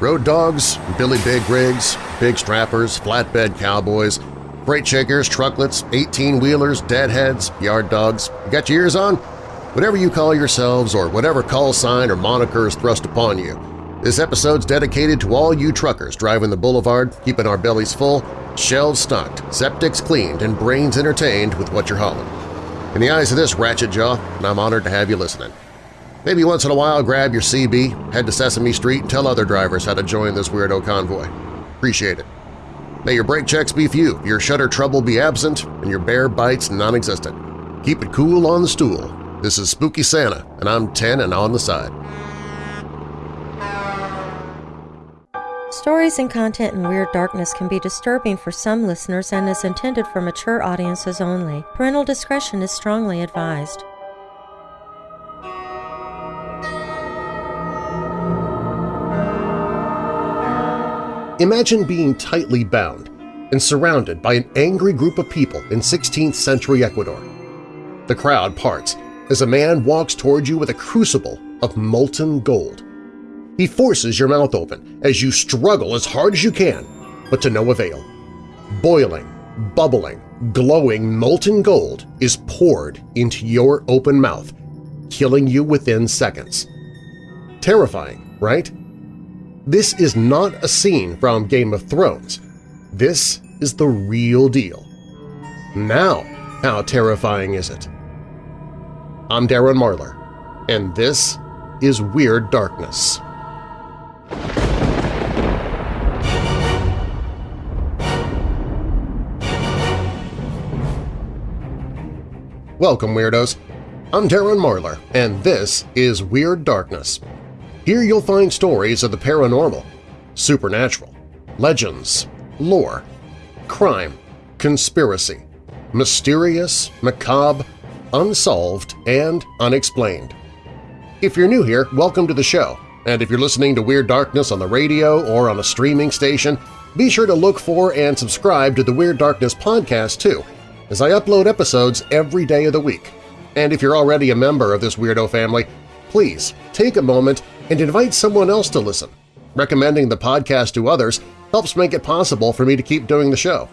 Road dogs, Billy Big Rigs, big strappers, flatbed cowboys, freight shakers, trucklets, 18-wheelers, deadheads, yard dogs. You got your ears on? Whatever you call yourselves or whatever call sign or moniker is thrust upon you, this episode's dedicated to all you truckers driving the boulevard, keeping our bellies full, shelves stocked, septics cleaned, and brains entertained with what you're hauling. In the eyes of this ratchet jaw, I'm honored to have you listening. Maybe once in a while grab your CB, head to Sesame Street, and tell other drivers how to join this weirdo convoy. Appreciate it. May your brake checks be few, your shutter trouble be absent, and your bear bites non-existent. Keep it cool on the stool. This is Spooky Santa, and I'm 10 and on the side. Stories and content in Weird Darkness can be disturbing for some listeners and is intended for mature audiences only. Parental discretion is strongly advised. Imagine being tightly bound and surrounded by an angry group of people in 16th century Ecuador. The crowd parts as a man walks toward you with a crucible of molten gold. He forces your mouth open as you struggle as hard as you can, but to no avail. Boiling, bubbling, glowing molten gold is poured into your open mouth, killing you within seconds. Terrifying, right? This is not a scene from Game of Thrones. This is the real deal. Now, how terrifying is it? I'm Darren Marlar, and this is Weird Darkness. Welcome, Weirdos! I'm Darren Marlar, and this is Weird Darkness. Here you'll find stories of the paranormal, supernatural, legends, lore, crime, conspiracy, mysterious, macabre, unsolved, and unexplained. If you're new here, welcome to the show, and if you're listening to Weird Darkness on the radio or on a streaming station, be sure to look for and subscribe to the Weird Darkness podcast too, as I upload episodes every day of the week. And if you're already a member of this weirdo family, please take a moment and invite someone else to listen. Recommending the podcast to others helps make it possible for me to keep doing the show.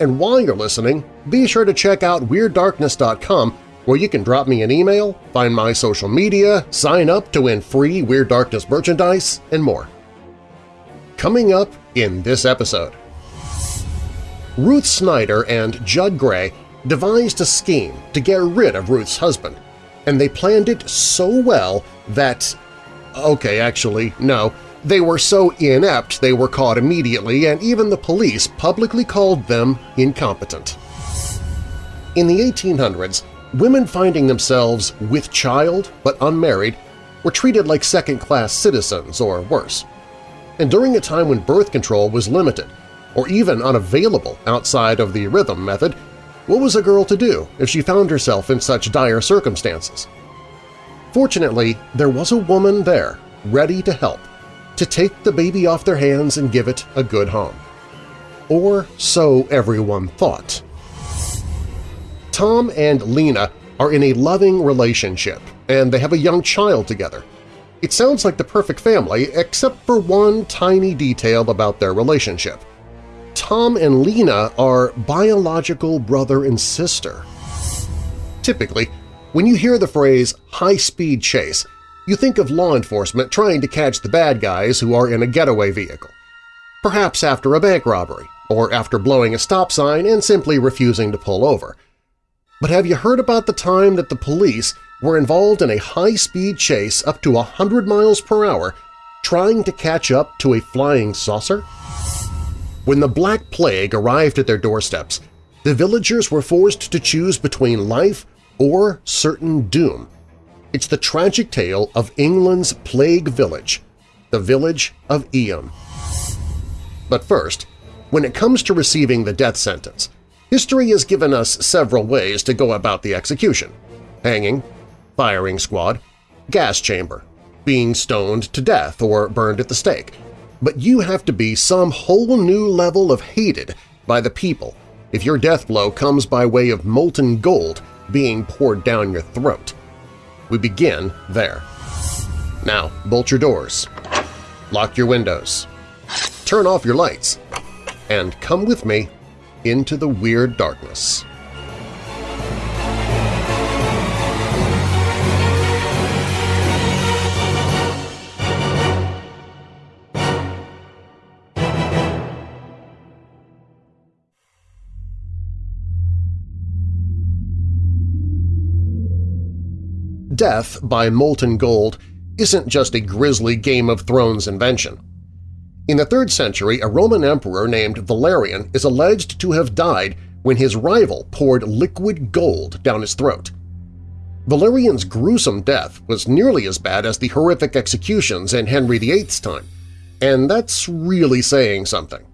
And while you're listening, be sure to check out WeirdDarkness.com where you can drop me an email, find my social media, sign up to win free Weird Darkness merchandise, and more. Coming up in this episode… Ruth Snyder and Judd Gray devised a scheme to get rid of Ruth's husband, and they planned it so well that… okay, actually, no, they were so inept they were caught immediately and even the police publicly called them incompetent. In the 1800s, women finding themselves with child but unmarried were treated like second-class citizens or worse. And during a time when birth control was limited or even unavailable outside of the rhythm method, what was a girl to do if she found herself in such dire circumstances? Fortunately, there was a woman there, ready to help, to take the baby off their hands and give it a good home. Or so everyone thought. Tom and Lena are in a loving relationship, and they have a young child together. It sounds like the perfect family, except for one tiny detail about their relationship. Tom and Lena are biological brother and sister. Typically, when you hear the phrase high-speed chase, you think of law enforcement trying to catch the bad guys who are in a getaway vehicle. Perhaps after a bank robbery, or after blowing a stop sign and simply refusing to pull over. But have you heard about the time that the police were involved in a high-speed chase up to 100 miles per hour trying to catch up to a flying saucer? When the Black Plague arrived at their doorsteps, the villagers were forced to choose between life or certain doom. It's the tragic tale of England's plague village, the village of Eyam. But first, when it comes to receiving the death sentence, history has given us several ways to go about the execution – hanging, firing squad, gas chamber, being stoned to death or burned at the stake. But you have to be some whole new level of hated by the people if your death blow comes by way of molten gold being poured down your throat. We begin there. Now, bolt your doors, lock your windows, turn off your lights, and come with me into the Weird Darkness. Death by molten gold isn't just a grisly Game of Thrones invention. In the 3rd century, a Roman emperor named Valerian is alleged to have died when his rival poured liquid gold down his throat. Valerian's gruesome death was nearly as bad as the horrific executions in Henry VIII's time, and that's really saying something.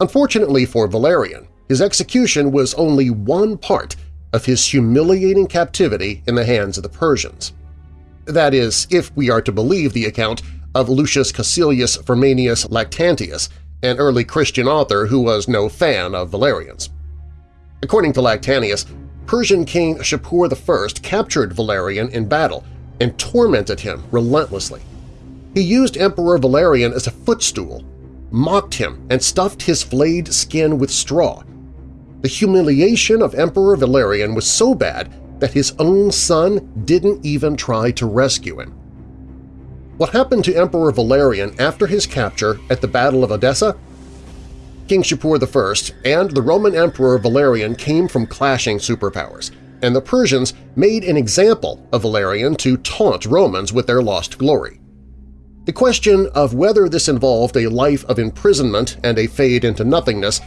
Unfortunately for Valerian, his execution was only one part of his humiliating captivity in the hands of the Persians. That is, if we are to believe the account of Lucius Caecilius Firmianus Lactantius, an early Christian author who was no fan of Valerian's. According to Lactantius, Persian king Shapur I captured Valerian in battle and tormented him relentlessly. He used Emperor Valerian as a footstool, mocked him, and stuffed his flayed skin with straw. The humiliation of Emperor Valerian was so bad that his own son didn't even try to rescue him. What happened to Emperor Valerian after his capture at the Battle of Edessa? King Shapur I and the Roman Emperor Valerian came from clashing superpowers, and the Persians made an example of Valerian to taunt Romans with their lost glory. The question of whether this involved a life of imprisonment and a fade into nothingness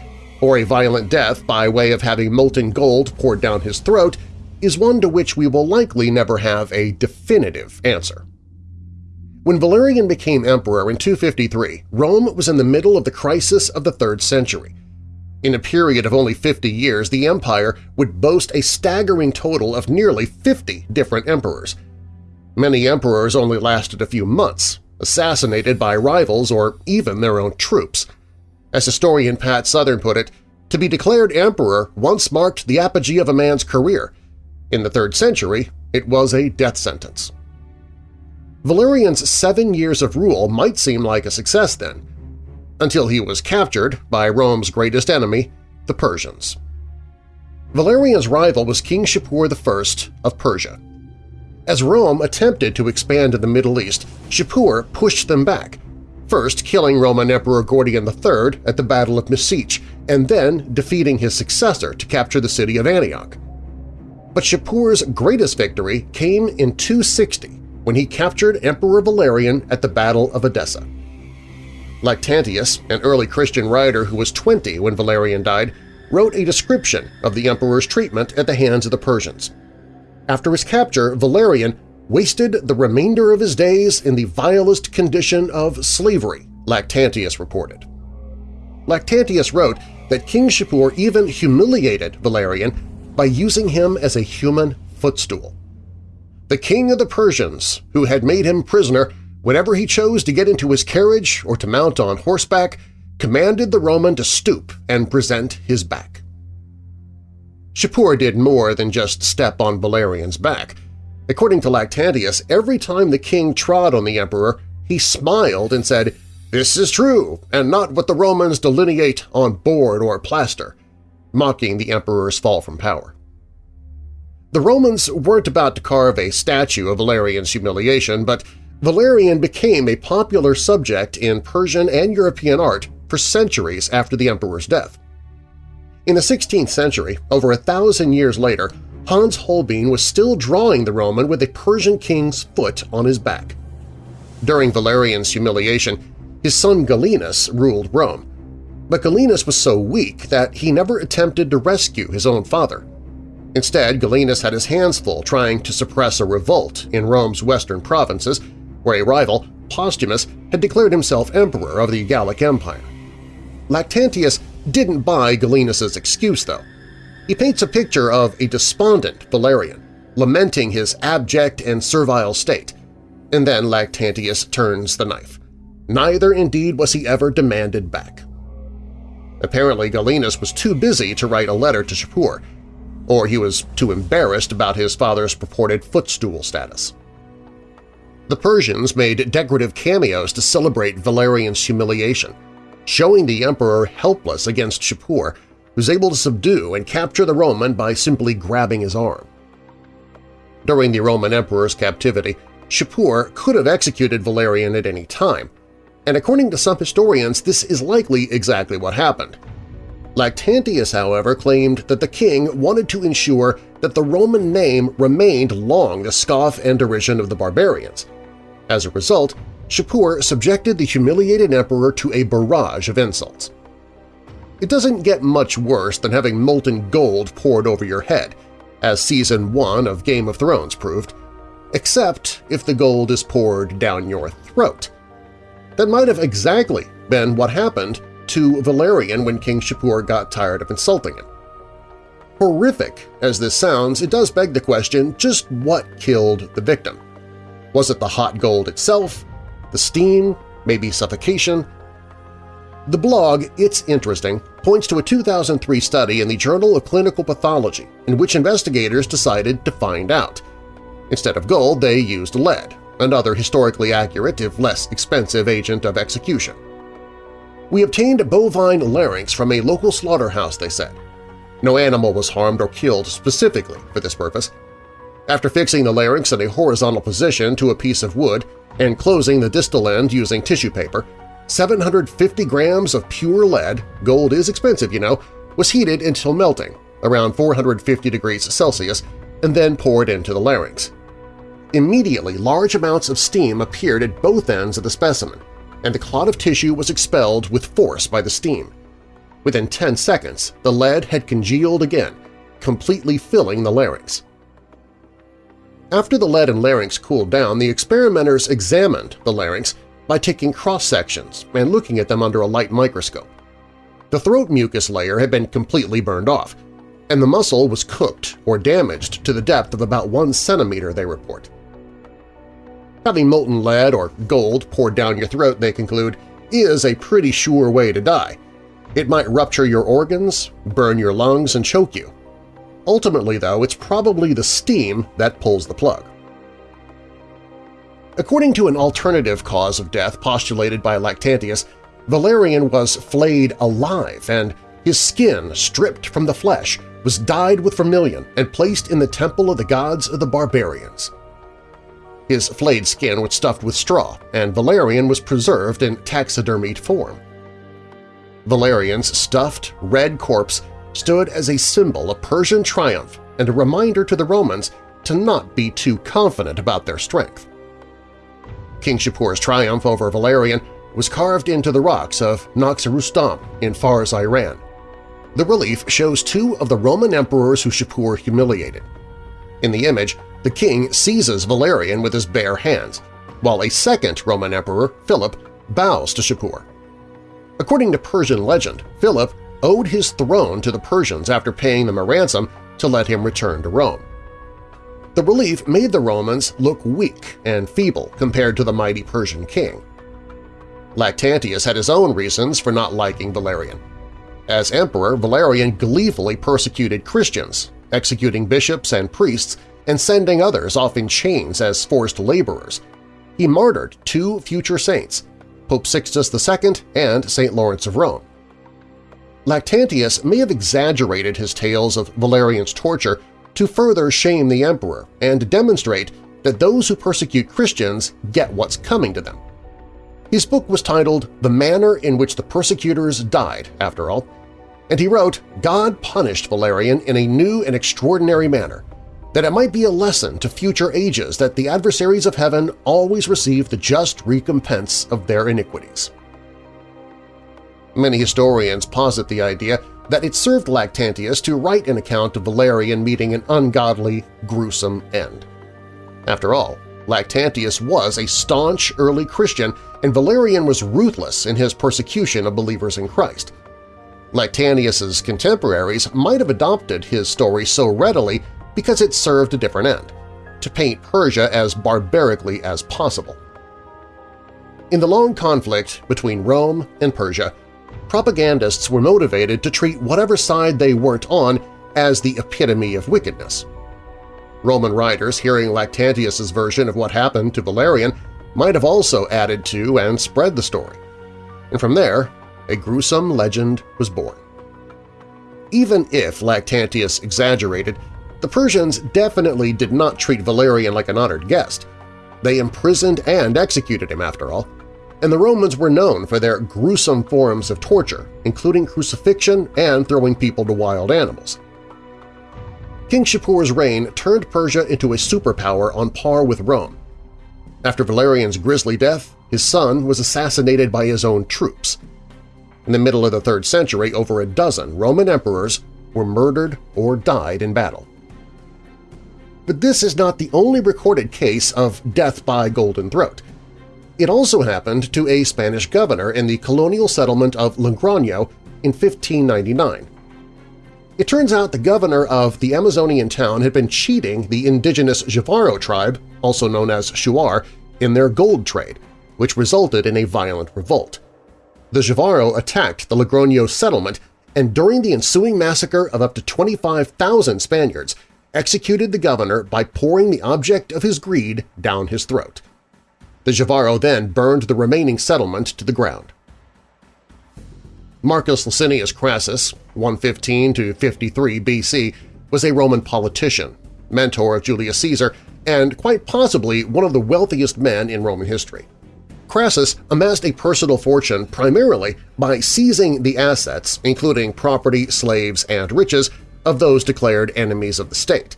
or a violent death by way of having molten gold poured down his throat is one to which we will likely never have a definitive answer. When Valerian became emperor in 253, Rome was in the middle of the crisis of the 3rd century. In a period of only 50 years, the empire would boast a staggering total of nearly 50 different emperors. Many emperors only lasted a few months, assassinated by rivals or even their own troops. As historian Pat Southern put it, to be declared emperor once marked the apogee of a man's career. In the 3rd century, it was a death sentence. Valerian's seven years of rule might seem like a success then, until he was captured by Rome's greatest enemy, the Persians. Valerian's rival was King Shapur I of Persia. As Rome attempted to expand in the Middle East, Shapur pushed them back, first killing Roman Emperor Gordian III at the Battle of Misiche and then defeating his successor to capture the city of Antioch. But Shapur's greatest victory came in 260 when he captured Emperor Valerian at the Battle of Edessa. Lactantius, an early Christian writer who was 20 when Valerian died, wrote a description of the emperor's treatment at the hands of the Persians. After his capture, Valerian wasted the remainder of his days in the vilest condition of slavery, Lactantius reported. Lactantius wrote that King Shapur even humiliated Valerian by using him as a human footstool. The king of the Persians, who had made him prisoner whenever he chose to get into his carriage or to mount on horseback, commanded the Roman to stoop and present his back. Shapur did more than just step on Valerian's back. According to Lactantius, every time the king trod on the emperor, he smiled and said, "'This is true, and not what the Romans delineate on board or plaster,' mocking the emperor's fall from power. The Romans weren't about to carve a statue of Valerian's humiliation, but Valerian became a popular subject in Persian and European art for centuries after the emperor's death. In the 16th century, over a thousand years later, Hans Holbein was still drawing the Roman with a Persian king's foot on his back. During Valerian's humiliation, his son Gallienus ruled Rome, but Gallienus was so weak that he never attempted to rescue his own father. Instead, Gallienus had his hands full trying to suppress a revolt in Rome's western provinces, where a rival, Postumus, had declared himself emperor of the Gallic Empire. Lactantius didn't buy Gallienus's excuse, though. He paints a picture of a despondent Valerian, lamenting his abject and servile state, and then Lactantius turns the knife. Neither, indeed, was he ever demanded back. Apparently Gallienus was too busy to write a letter to Shapur, or he was too embarrassed about his father's purported footstool status. The Persians made decorative cameos to celebrate Valerian's humiliation, showing the emperor helpless against Shapur, who's able to subdue and capture the Roman by simply grabbing his arm. During the Roman emperor's captivity, Shapur could have executed Valerian at any time, and according to some historians this is likely exactly what happened. Lactantius, however, claimed that the king wanted to ensure that the Roman name remained long the scoff and derision of the barbarians. As a result, Shapur subjected the humiliated emperor to a barrage of insults. It doesn't get much worse than having molten gold poured over your head, as Season 1 of Game of Thrones proved, except if the gold is poured down your throat. That might have exactly been what happened to Valerian when King Shapur got tired of insulting him. Horrific as this sounds, it does beg the question just what killed the victim. Was it the hot gold itself, the steam, maybe suffocation? The blog It's Interesting points to a 2003 study in the Journal of Clinical Pathology in which investigators decided to find out. Instead of gold, they used lead, another historically accurate if less expensive agent of execution. We obtained a bovine larynx from a local slaughterhouse, they said. No animal was harmed or killed specifically for this purpose. After fixing the larynx in a horizontal position to a piece of wood and closing the distal end using tissue paper, 750 grams of pure lead – gold is expensive, you know – was heated until melting, around 450 degrees Celsius, and then poured into the larynx. Immediately, large amounts of steam appeared at both ends of the specimen, and the clot of tissue was expelled with force by the steam. Within 10 seconds, the lead had congealed again, completely filling the larynx. After the lead and larynx cooled down, the experimenters examined the larynx by taking cross-sections and looking at them under a light microscope. The throat mucus layer had been completely burned off, and the muscle was cooked or damaged to the depth of about one centimeter, they report. Having molten lead or gold poured down your throat, they conclude, is a pretty sure way to die. It might rupture your organs, burn your lungs, and choke you. Ultimately, though, it's probably the steam that pulls the plug. According to an alternative cause of death postulated by Lactantius, Valerian was flayed alive and his skin, stripped from the flesh, was dyed with vermilion and placed in the temple of the gods of the barbarians. His flayed skin was stuffed with straw, and Valerian was preserved in taxidermied form. Valerian's stuffed, red corpse stood as a symbol of Persian triumph and a reminder to the Romans to not be too confident about their strength. King Shapur's triumph over Valerian was carved into the rocks of Naqsh Rustam in Fars, Iran. The relief shows two of the Roman emperors who Shapur humiliated. In the image, the king seizes Valerian with his bare hands, while a second Roman emperor, Philip, bows to Shapur. According to Persian legend, Philip owed his throne to the Persians after paying them a ransom to let him return to Rome. The relief made the Romans look weak and feeble compared to the mighty Persian king. Lactantius had his own reasons for not liking Valerian. As emperor, Valerian gleefully persecuted Christians, executing bishops and priests and sending others off in chains as forced laborers. He martyred two future saints, Pope Sixtus II and St. Lawrence of Rome. Lactantius may have exaggerated his tales of Valerian's torture to further shame the emperor and demonstrate that those who persecute Christians get what's coming to them. His book was titled The Manner in Which the Persecutors Died, after all, and he wrote, God punished Valerian in a new and extraordinary manner, that it might be a lesson to future ages that the adversaries of heaven always receive the just recompense of their iniquities. Many historians posit the idea that it served Lactantius to write an account of Valerian meeting an ungodly, gruesome end. After all, Lactantius was a staunch early Christian and Valerian was ruthless in his persecution of believers in Christ. Lactantius's contemporaries might have adopted his story so readily because it served a different end – to paint Persia as barbarically as possible. In the long conflict between Rome and Persia, propagandists were motivated to treat whatever side they weren't on as the epitome of wickedness. Roman writers hearing Lactantius's version of what happened to Valerian might have also added to and spread the story. And from there, a gruesome legend was born. Even if Lactantius exaggerated, the Persians definitely did not treat Valerian like an honored guest. They imprisoned and executed him, after all, and the Romans were known for their gruesome forms of torture, including crucifixion and throwing people to wild animals. King Shapur's reign turned Persia into a superpower on par with Rome. After Valerian's grisly death, his son was assassinated by his own troops. In the middle of the 3rd century, over a dozen Roman emperors were murdered or died in battle. But this is not the only recorded case of death by golden throat. It also happened to a Spanish governor in the colonial settlement of Logroño in 1599. It turns out the governor of the Amazonian town had been cheating the indigenous Jivaro tribe, also known as Shuar, in their gold trade, which resulted in a violent revolt. The Jivaro attacked the Logroño settlement and during the ensuing massacre of up to 25,000 Spaniards, executed the governor by pouring the object of his greed down his throat. The Jivaro then burned the remaining settlement to the ground. Marcus Licinius Crassus, 115–53 BC, was a Roman politician, mentor of Julius Caesar, and quite possibly one of the wealthiest men in Roman history. Crassus amassed a personal fortune primarily by seizing the assets, including property, slaves, and riches, of those declared enemies of the state.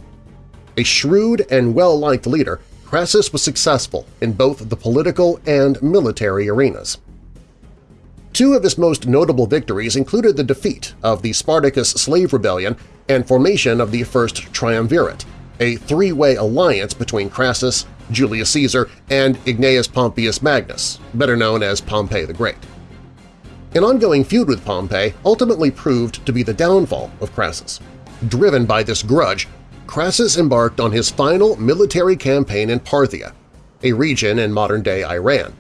A shrewd and well-liked leader, Crassus was successful in both the political and military arenas. Two of his most notable victories included the defeat of the Spartacus slave rebellion and formation of the First Triumvirate, a three-way alliance between Crassus, Julius Caesar, and Gnaeus Pompeius Magnus, better known as Pompey the Great. An ongoing feud with Pompey ultimately proved to be the downfall of Crassus. Driven by this grudge, Crassus embarked on his final military campaign in Parthia, a region in modern-day Iran.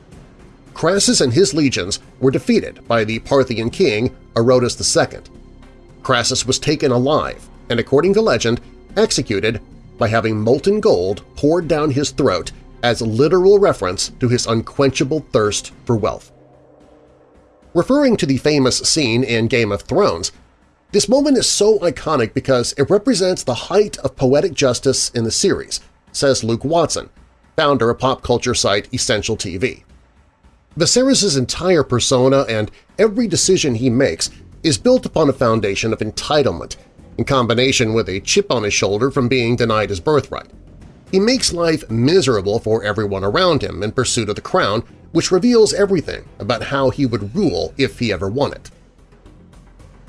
Crassus and his legions were defeated by the Parthian king Orodes II. Crassus was taken alive and, according to legend, executed by having molten gold poured down his throat as literal reference to his unquenchable thirst for wealth. Referring to the famous scene in Game of Thrones, this moment is so iconic because it represents the height of poetic justice in the series, says Luke Watson, founder of pop culture site Essential TV. Viserys' entire persona and every decision he makes is built upon a foundation of entitlement, in combination with a chip on his shoulder from being denied his birthright. He makes life miserable for everyone around him in pursuit of the crown, which reveals everything about how he would rule if he ever won it.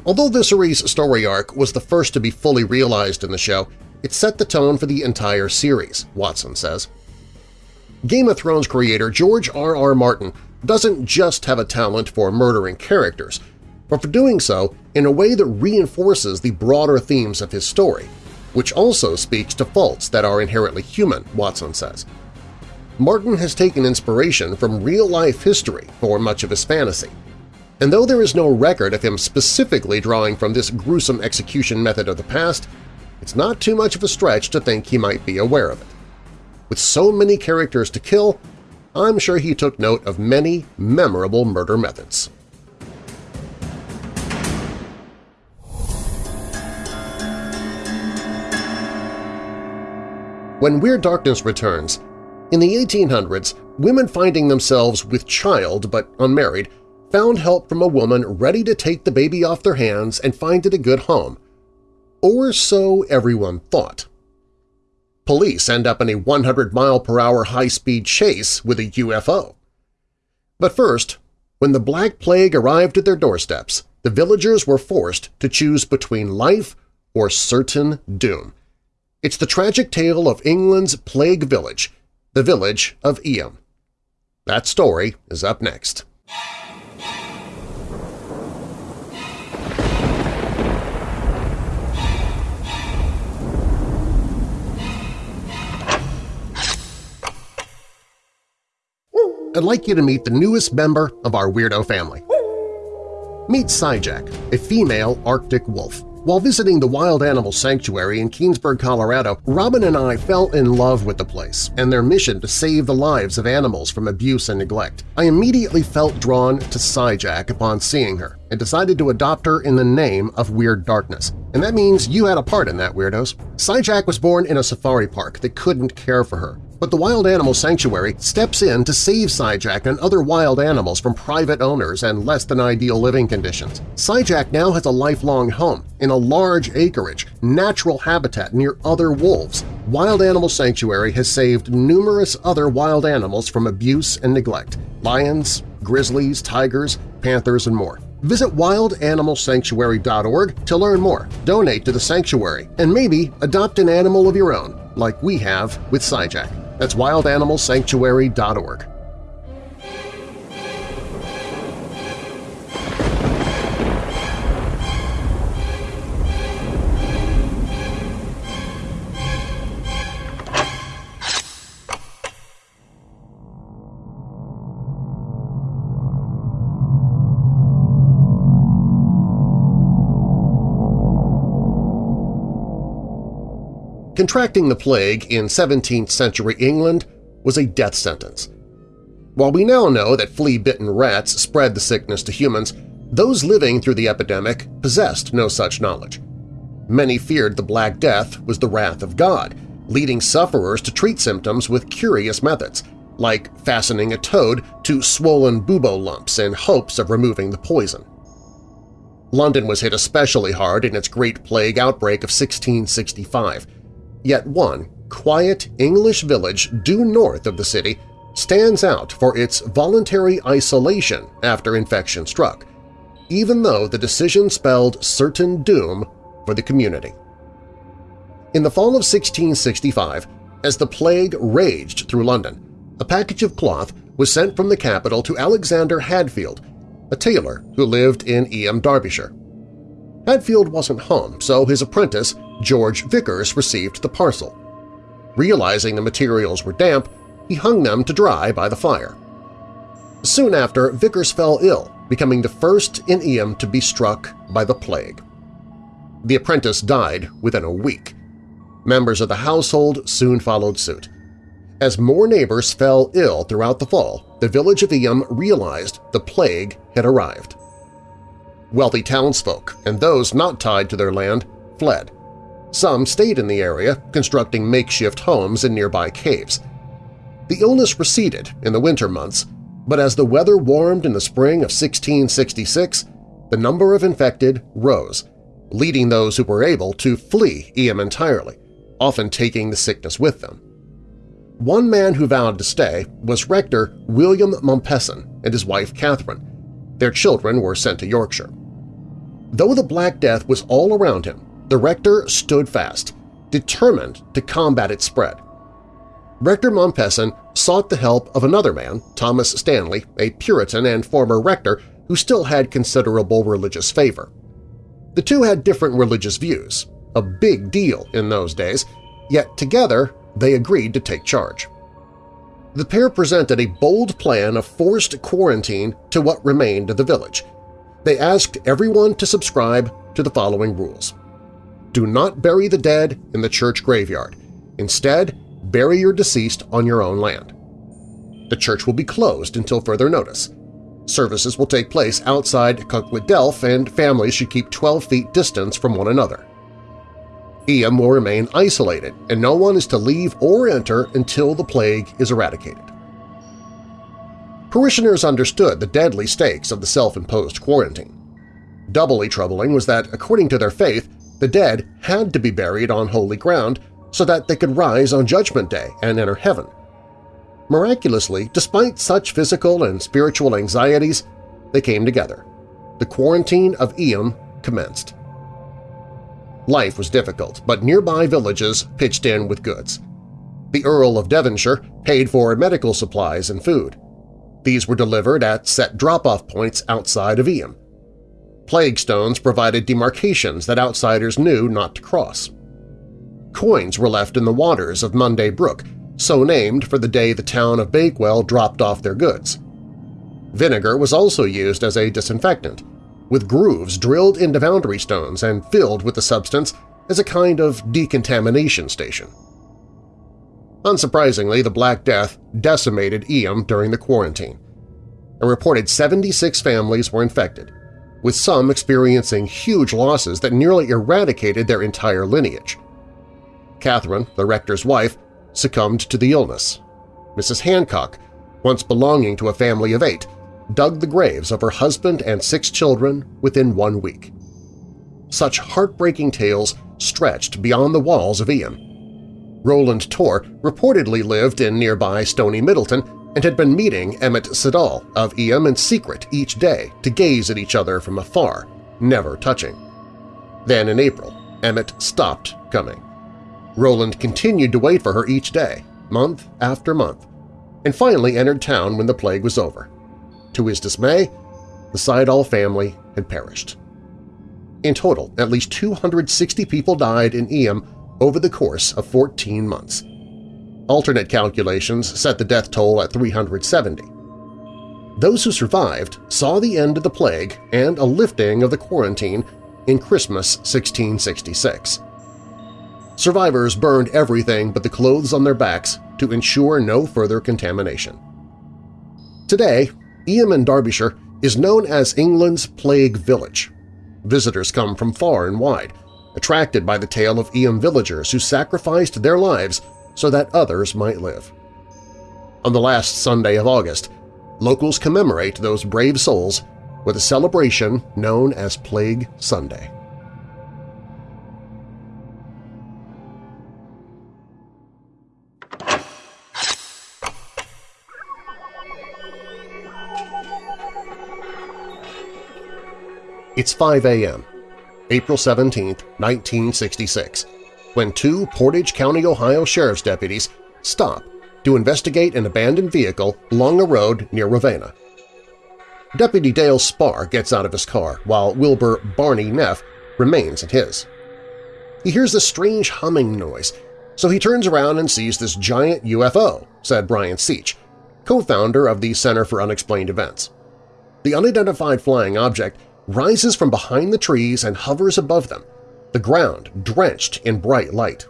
Although Viserys' story arc was the first to be fully realized in the show, it set the tone for the entire series, Watson says. Game of Thrones creator George R. R. Martin doesn't just have a talent for murdering characters, but for doing so in a way that reinforces the broader themes of his story, which also speaks to faults that are inherently human, Watson says. Martin has taken inspiration from real-life history for much of his fantasy, and though there is no record of him specifically drawing from this gruesome execution method of the past, it's not too much of a stretch to think he might be aware of it. With so many characters to kill, I'm sure he took note of many memorable murder methods. When Weird Darkness returns, in the 1800s, women finding themselves with child but unmarried found help from a woman ready to take the baby off their hands and find it a good home. Or so everyone thought. Police end up in a 100-mile-per-hour high-speed chase with a UFO. But first, when the Black Plague arrived at their doorsteps, the villagers were forced to choose between life or certain doom. It's the tragic tale of England's Plague Village, the village of Eyam. That story is up next. I'd like you to meet the newest member of our weirdo family. Meet Skyjack, a female Arctic wolf. While visiting the Wild Animal Sanctuary in Keenesburg, Colorado, Robin and I fell in love with the place and their mission to save the lives of animals from abuse and neglect. I immediately felt drawn to Skyjack upon seeing her and decided to adopt her in the name of Weird Darkness. And that means you had a part in that, Weirdos. Skyjack was born in a safari park that couldn't care for her. But the Wild Animal Sanctuary steps in to save Skyjack and other wild animals from private owners and less-than-ideal living conditions. Skyjack now has a lifelong home in a large acreage, natural habitat near other wolves. Wild Animal Sanctuary has saved numerous other wild animals from abuse and neglect – lions, grizzlies, tigers, panthers, and more. Visit wildanimalsanctuary.org to learn more, donate to the sanctuary, and maybe adopt an animal of your own, like we have with Skyjack. That's wildanimalsanctuary.org. Contracting the plague in 17th century England was a death sentence. While we now know that flea-bitten rats spread the sickness to humans, those living through the epidemic possessed no such knowledge. Many feared the Black Death was the wrath of God, leading sufferers to treat symptoms with curious methods, like fastening a toad to swollen bubo lumps in hopes of removing the poison. London was hit especially hard in its Great Plague outbreak of 1665, Yet one, quiet English village due north of the city stands out for its voluntary isolation after infection struck, even though the decision spelled certain doom for the community. In the fall of 1665, as the plague raged through London, a package of cloth was sent from the capital to Alexander Hadfield, a tailor who lived in Eyam, Derbyshire. Hadfield wasn't home, so his apprentice, George Vickers, received the parcel. Realizing the materials were damp, he hung them to dry by the fire. Soon after, Vickers fell ill, becoming the first in Eyam to be struck by the plague. The apprentice died within a week. Members of the household soon followed suit. As more neighbors fell ill throughout the fall, the village of Eyam realized the plague had arrived. Wealthy townsfolk and those not tied to their land fled. Some stayed in the area, constructing makeshift homes in nearby caves. The illness receded in the winter months, but as the weather warmed in the spring of 1666, the number of infected rose, leading those who were able to flee Eyam entirely, often taking the sickness with them. One man who vowed to stay was Rector William Mompesson and his wife Catherine. Their children were sent to Yorkshire. Though the Black Death was all around him, the rector stood fast, determined to combat its spread. Rector Mompesson sought the help of another man, Thomas Stanley, a Puritan and former rector who still had considerable religious favor. The two had different religious views, a big deal in those days, yet together they agreed to take charge. The pair presented a bold plan of forced quarantine to what remained of the village – they asked everyone to subscribe to the following rules. Do not bury the dead in the church graveyard. Instead, bury your deceased on your own land. The church will be closed until further notice. Services will take place outside Cucklet Delf and families should keep 12 feet distance from one another. Eyam will remain isolated and no one is to leave or enter until the plague is eradicated. Parishioners understood the deadly stakes of the self-imposed quarantine. Doubly troubling was that, according to their faith, the dead had to be buried on holy ground so that they could rise on Judgment Day and enter heaven. Miraculously, despite such physical and spiritual anxieties, they came together. The quarantine of Eyam commenced. Life was difficult, but nearby villages pitched in with goods. The Earl of Devonshire paid for medical supplies and food. These were delivered at set drop-off points outside of Eyam. Plague stones provided demarcations that outsiders knew not to cross. Coins were left in the waters of Monday Brook, so named for the day the town of Bakewell dropped off their goods. Vinegar was also used as a disinfectant. With grooves drilled into boundary stones and filled with the substance as a kind of decontamination station. Unsurprisingly, the Black Death decimated Eyam during the quarantine. A reported 76 families were infected, with some experiencing huge losses that nearly eradicated their entire lineage. Catherine, the rector's wife, succumbed to the illness. Mrs. Hancock, once belonging to a family of eight, dug the graves of her husband and six children within one week. Such heartbreaking tales stretched beyond the walls of Eyam. Roland Tor reportedly lived in nearby Stony Middleton and had been meeting Emmett Siddall of Eyam in secret each day to gaze at each other from afar, never touching. Then in April, Emmett stopped coming. Roland continued to wait for her each day, month after month, and finally entered town when the plague was over. To his dismay, the Siddall family had perished. In total, at least 260 people died in Eyam over the course of 14 months. Alternate calculations set the death toll at 370. Those who survived saw the end of the plague and a lifting of the quarantine in Christmas 1666. Survivors burned everything but the clothes on their backs to ensure no further contamination. Today, Eyam in Derbyshire is known as England's Plague Village. Visitors come from far and wide, attracted by the tale of Eyam villagers who sacrificed their lives so that others might live. On the last Sunday of August, locals commemorate those brave souls with a celebration known as Plague Sunday. It's 5 a.m., April 17, 1966, when two Portage County, Ohio Sheriff's deputies stop to investigate an abandoned vehicle along a road near Ravenna. Deputy Dale Spaur gets out of his car while Wilbur Barney Neff remains in his. He hears a strange humming noise, so he turns around and sees this giant UFO, said Brian Seach, co-founder of the Center for Unexplained Events. The unidentified flying object rises from behind the trees and hovers above them, the ground drenched in bright light.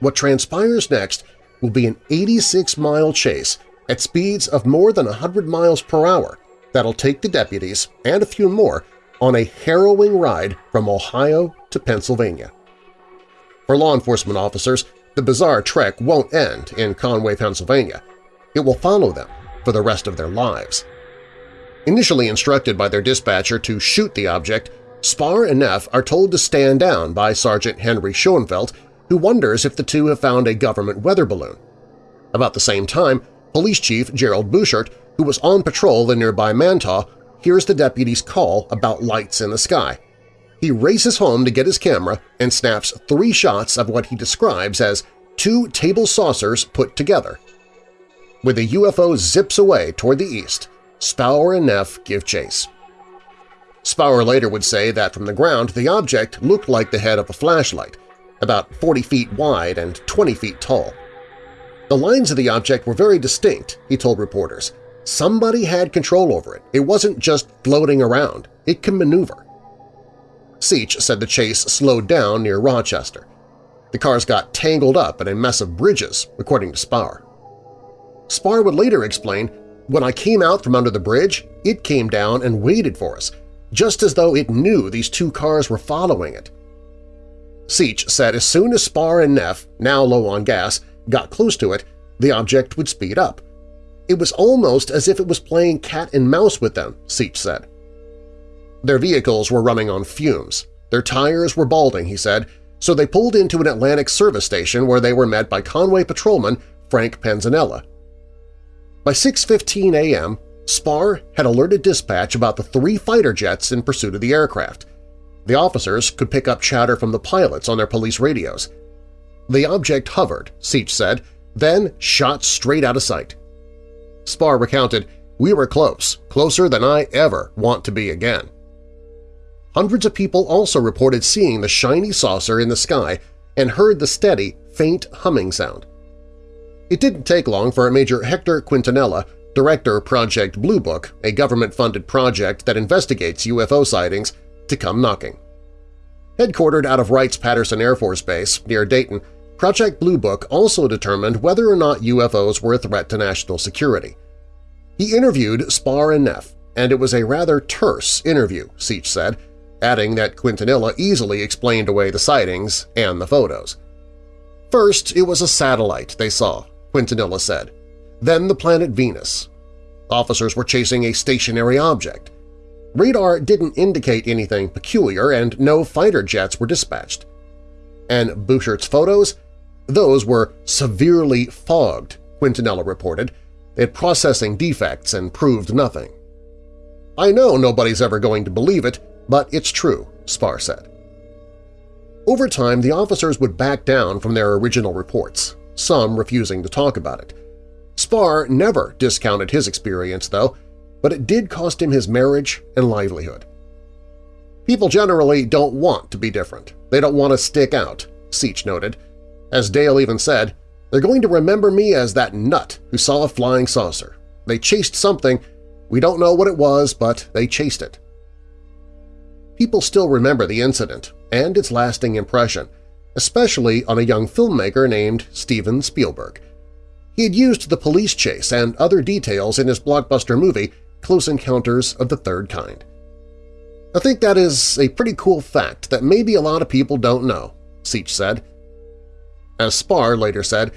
What transpires next will be an 86-mile chase at speeds of more than 100 miles per hour that'll take the deputies and a few more on a harrowing ride from Ohio to Pennsylvania. For law enforcement officers, the bizarre trek won't end in Conway, Pennsylvania. It will follow them for the rest of their lives. Initially instructed by their dispatcher to shoot the object, Spaur and Neff are told to stand down by Sergeant Henry Schoenfeld, who wonders if the two have found a government weather balloon. About the same time, Police Chief Gerald Buchert, who was on patrol in nearby Mantua, hears the deputy's call about lights in the sky. He races home to get his camera and snaps three shots of what he describes as two table saucers put together. When the UFO zips away toward the east, Spaur and Neff give chase. Spaur later would say that from the ground the object looked like the head of a flashlight, about 40 feet wide and 20 feet tall. The lines of the object were very distinct, he told reporters. Somebody had control over it. It wasn't just floating around. It can maneuver. Seach said the chase slowed down near Rochester. The cars got tangled up in a mess of bridges, according to Spaur. Spaur would later explain, when I came out from under the bridge, it came down and waited for us, just as though it knew these two cars were following it. Seach said as soon as Spaur and Neff, now low on gas, got close to it, the object would speed up. It was almost as if it was playing cat and mouse with them, Seach said. Their vehicles were running on fumes. Their tires were balding, he said, so they pulled into an Atlantic service station where they were met by Conway patrolman Frank Panzanella. By 6.15 a.m., Spaur had alerted dispatch about the three fighter jets in pursuit of the aircraft. The officers could pick up chatter from the pilots on their police radios. The object hovered, Seach said, then shot straight out of sight. Spaur recounted, We were close, closer than I ever want to be again. Hundreds of people also reported seeing the shiny saucer in the sky and heard the steady, faint humming sound. It didn't take long for Major Hector Quintanilla, Director Project Blue Book, a government-funded project that investigates UFO sightings, to come knocking. Headquartered out of Wrights-Patterson Air Force Base near Dayton, Project Blue Book also determined whether or not UFOs were a threat to national security. He interviewed Spaur and Neff, and it was a rather terse interview, Seach said, adding that Quintanilla easily explained away the sightings and the photos. First, it was a satellite they saw, Quintanilla said. Then the planet Venus. Officers were chasing a stationary object. Radar didn't indicate anything peculiar and no fighter jets were dispatched. And Buchert's photos? Those were severely fogged, Quintanilla reported. They had processing defects and proved nothing. I know nobody's ever going to believe it, but it's true, Spaur said. Over time, the officers would back down from their original reports, some refusing to talk about it. Spaur never discounted his experience, though, but it did cost him his marriage and livelihood. People generally don't want to be different. They don't want to stick out, Seach noted. As Dale even said, they're going to remember me as that nut who saw a flying saucer. They chased something. We don't know what it was, but they chased it. People still remember the incident and its lasting impression, especially on a young filmmaker named Steven Spielberg. He had used the police chase and other details in his blockbuster movie Close Encounters of the Third Kind. I think that is a pretty cool fact that maybe a lot of people don't know, Seach said. As Spaur later said,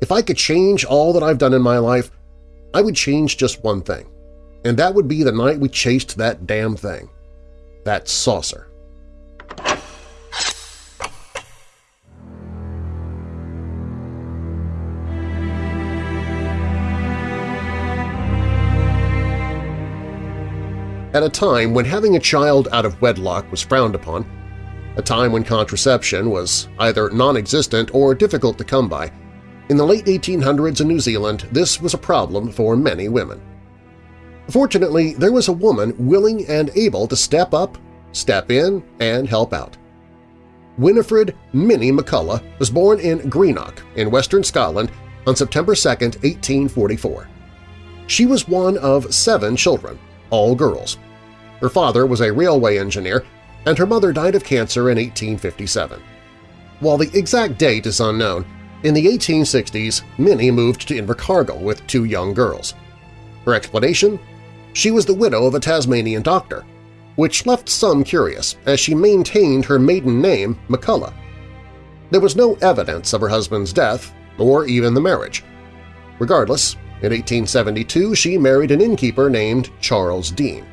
if I could change all that I've done in my life, I would change just one thing, and that would be the night we chased that damn thing. That saucer. At a time when having a child out of wedlock was frowned upon, a time when contraception was either non-existent or difficult to come by. In the late 1800s in New Zealand, this was a problem for many women. Fortunately, there was a woman willing and able to step up, step in, and help out. Winifred Minnie McCullough was born in Greenock in western Scotland on September 2, 1844. She was one of seven children, all girls. Her father was a railway engineer and her mother died of cancer in 1857. While the exact date is unknown, in the 1860s Minnie moved to Invercargill with two young girls. Her explanation? She was the widow of a Tasmanian doctor, which left some curious as she maintained her maiden name McCullough. There was no evidence of her husband's death or even the marriage. Regardless, in 1872 she married an innkeeper named Charles Dean.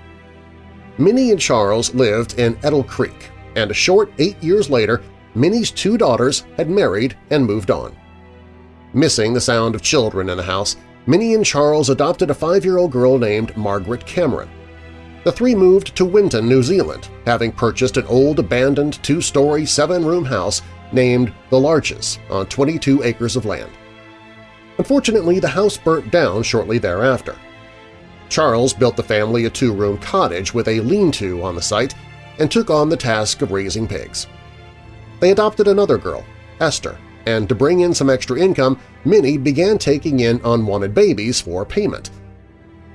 Minnie and Charles lived in Etal Creek, and a short eight years later, Minnie's two daughters had married and moved on. Missing the sound of children in the house, Minnie and Charles adopted a five-year-old girl named Margaret Cameron. The three moved to Winton, New Zealand, having purchased an old abandoned two-story, seven-room house named The Larches on 22 acres of land. Unfortunately, the house burnt down shortly thereafter. Charles built the family a two-room cottage with a lean-to on the site and took on the task of raising pigs. They adopted another girl, Esther, and to bring in some extra income, Minnie began taking in unwanted babies for payment.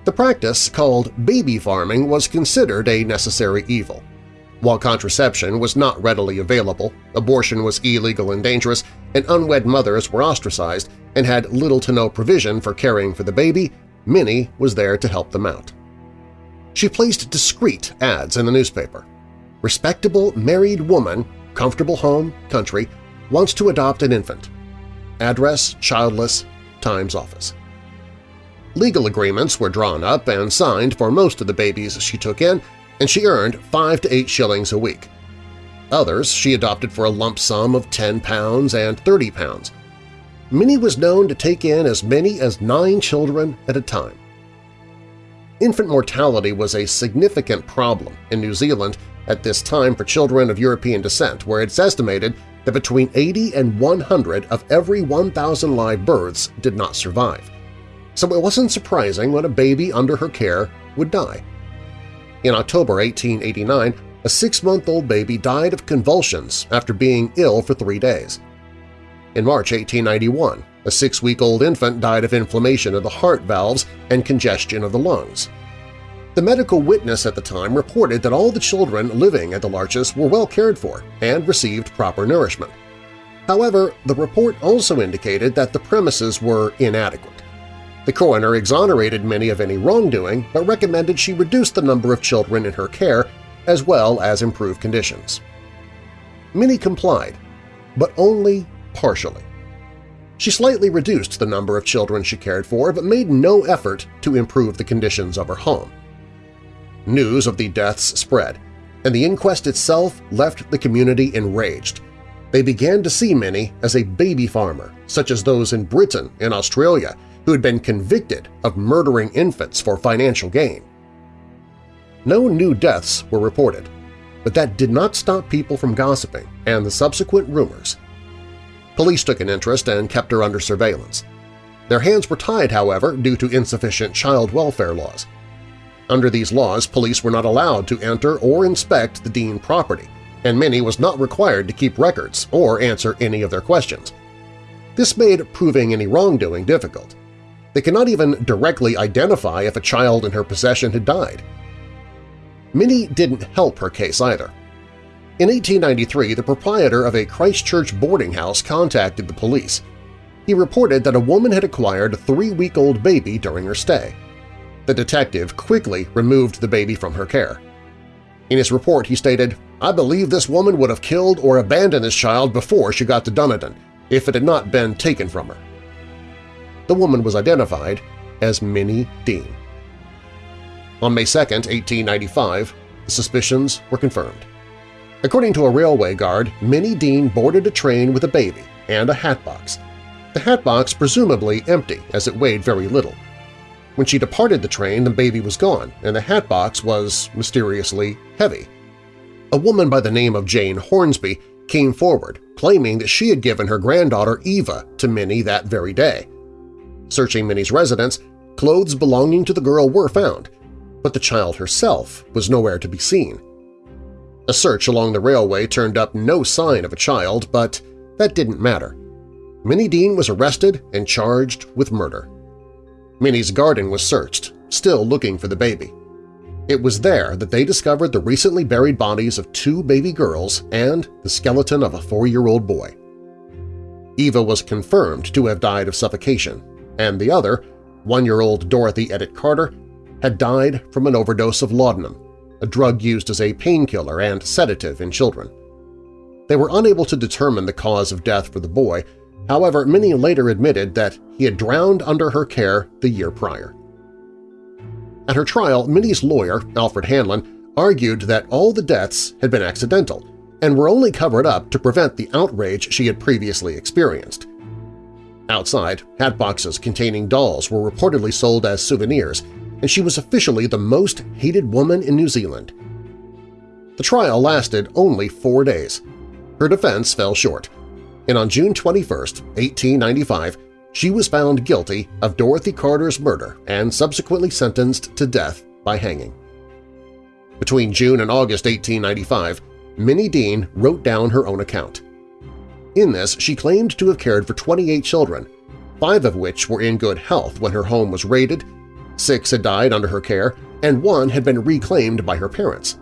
The practice, called baby farming, was considered a necessary evil. While contraception was not readily available, abortion was illegal and dangerous, and unwed mothers were ostracized and had little to no provision for caring for the baby, Minnie was there to help them out. She placed discreet ads in the newspaper. Respectable married woman, comfortable home, country, wants to adopt an infant. Address childless, Times office. Legal agreements were drawn up and signed for most of the babies she took in, and she earned 5 to 8 shillings a week. Others she adopted for a lump sum of 10 pounds and 30 pounds, Minnie was known to take in as many as nine children at a time. Infant mortality was a significant problem in New Zealand at this time for children of European descent, where it's estimated that between 80 and 100 of every 1,000 live births did not survive. So it wasn't surprising when a baby under her care would die. In October 1889, a six-month-old baby died of convulsions after being ill for three days. In March 1891, A six-week-old infant died of inflammation of the heart valves and congestion of the lungs. The medical witness at the time reported that all the children living at the Larches were well cared for and received proper nourishment. However, the report also indicated that the premises were inadequate. The coroner exonerated Minnie of any wrongdoing but recommended she reduce the number of children in her care as well as improve conditions. Minnie complied, but only partially. She slightly reduced the number of children she cared for but made no effort to improve the conditions of her home. News of the deaths spread, and the inquest itself left the community enraged. They began to see Minnie as a baby farmer, such as those in Britain and Australia who had been convicted of murdering infants for financial gain. No new deaths were reported, but that did not stop people from gossiping and the subsequent rumors. Police took an interest and kept her under surveillance. Their hands were tied, however, due to insufficient child welfare laws. Under these laws, police were not allowed to enter or inspect the Dean property, and Minnie was not required to keep records or answer any of their questions. This made proving any wrongdoing difficult. They cannot even directly identify if a child in her possession had died. Minnie didn't help her case either. In 1893, the proprietor of a Christchurch boarding house contacted the police. He reported that a woman had acquired a three-week-old baby during her stay. The detective quickly removed the baby from her care. In his report, he stated, I believe this woman would have killed or abandoned this child before she got to Dunedin, if it had not been taken from her. The woman was identified as Minnie Dean. On May 2, 1895, the suspicions were confirmed. According to a railway guard, Minnie Dean boarded a train with a baby and a hatbox. The hatbox presumably empty as it weighed very little. When she departed the train, the baby was gone, and the hatbox was mysteriously heavy. A woman by the name of Jane Hornsby came forward, claiming that she had given her granddaughter Eva to Minnie that very day. Searching Minnie's residence, clothes belonging to the girl were found, but the child herself was nowhere to be seen. A search along the railway turned up no sign of a child, but that didn't matter. Minnie Dean was arrested and charged with murder. Minnie's garden was searched, still looking for the baby. It was there that they discovered the recently buried bodies of two baby girls and the skeleton of a four-year-old boy. Eva was confirmed to have died of suffocation, and the other, one-year-old Dorothy Edith Carter, had died from an overdose of laudanum, a drug used as a painkiller and sedative in children. They were unable to determine the cause of death for the boy, however Minnie later admitted that he had drowned under her care the year prior. At her trial, Minnie's lawyer, Alfred Hanlon, argued that all the deaths had been accidental and were only covered up to prevent the outrage she had previously experienced. Outside, hat boxes containing dolls were reportedly sold as souvenirs, and she was officially the most hated woman in New Zealand. The trial lasted only four days. Her defense fell short, and on June 21, 1895, she was found guilty of Dorothy Carter's murder and subsequently sentenced to death by hanging. Between June and August 1895, Minnie Dean wrote down her own account. In this, she claimed to have cared for 28 children, five of which were in good health when her home was raided, six had died under her care, and one had been reclaimed by her parents.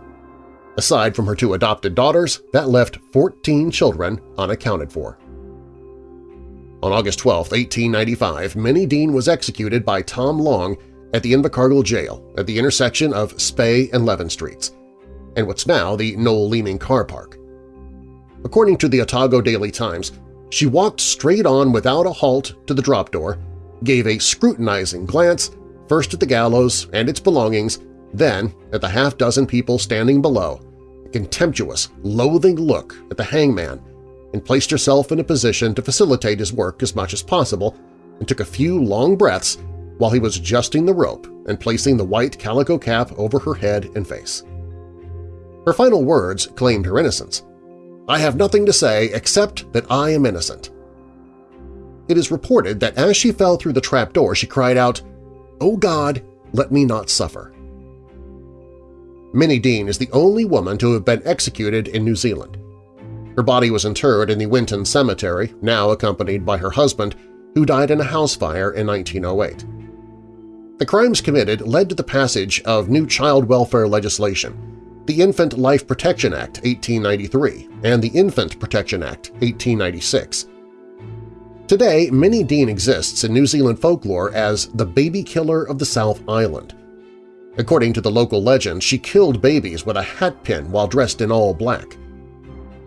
Aside from her two adopted daughters, that left 14 children unaccounted for. On August 12, 1895, Minnie Dean was executed by Tom Long at the Invercargill Jail at the intersection of Spey and Levin Streets, and what's now the Noel Leeming Car Park. According to the Otago Daily Times, she walked straight on without a halt to the drop door, gave a scrutinizing glance first at the gallows and its belongings, then at the half-dozen people standing below, a contemptuous, loathing look at the hangman and placed herself in a position to facilitate his work as much as possible and took a few long breaths while he was adjusting the rope and placing the white calico cap over her head and face. Her final words claimed her innocence. I have nothing to say except that I am innocent. It is reported that as she fell through the trapdoor she cried out, Oh God, let me not suffer. Minnie Dean is the only woman to have been executed in New Zealand. Her body was interred in the Winton Cemetery, now accompanied by her husband, who died in a house fire in 1908. The crimes committed led to the passage of new child welfare legislation, the Infant Life Protection Act 1893 and the Infant Protection Act 1896. Today, Minnie Dean exists in New Zealand folklore as the baby killer of the South Island. According to the local legend, she killed babies with a hat pin while dressed in all black.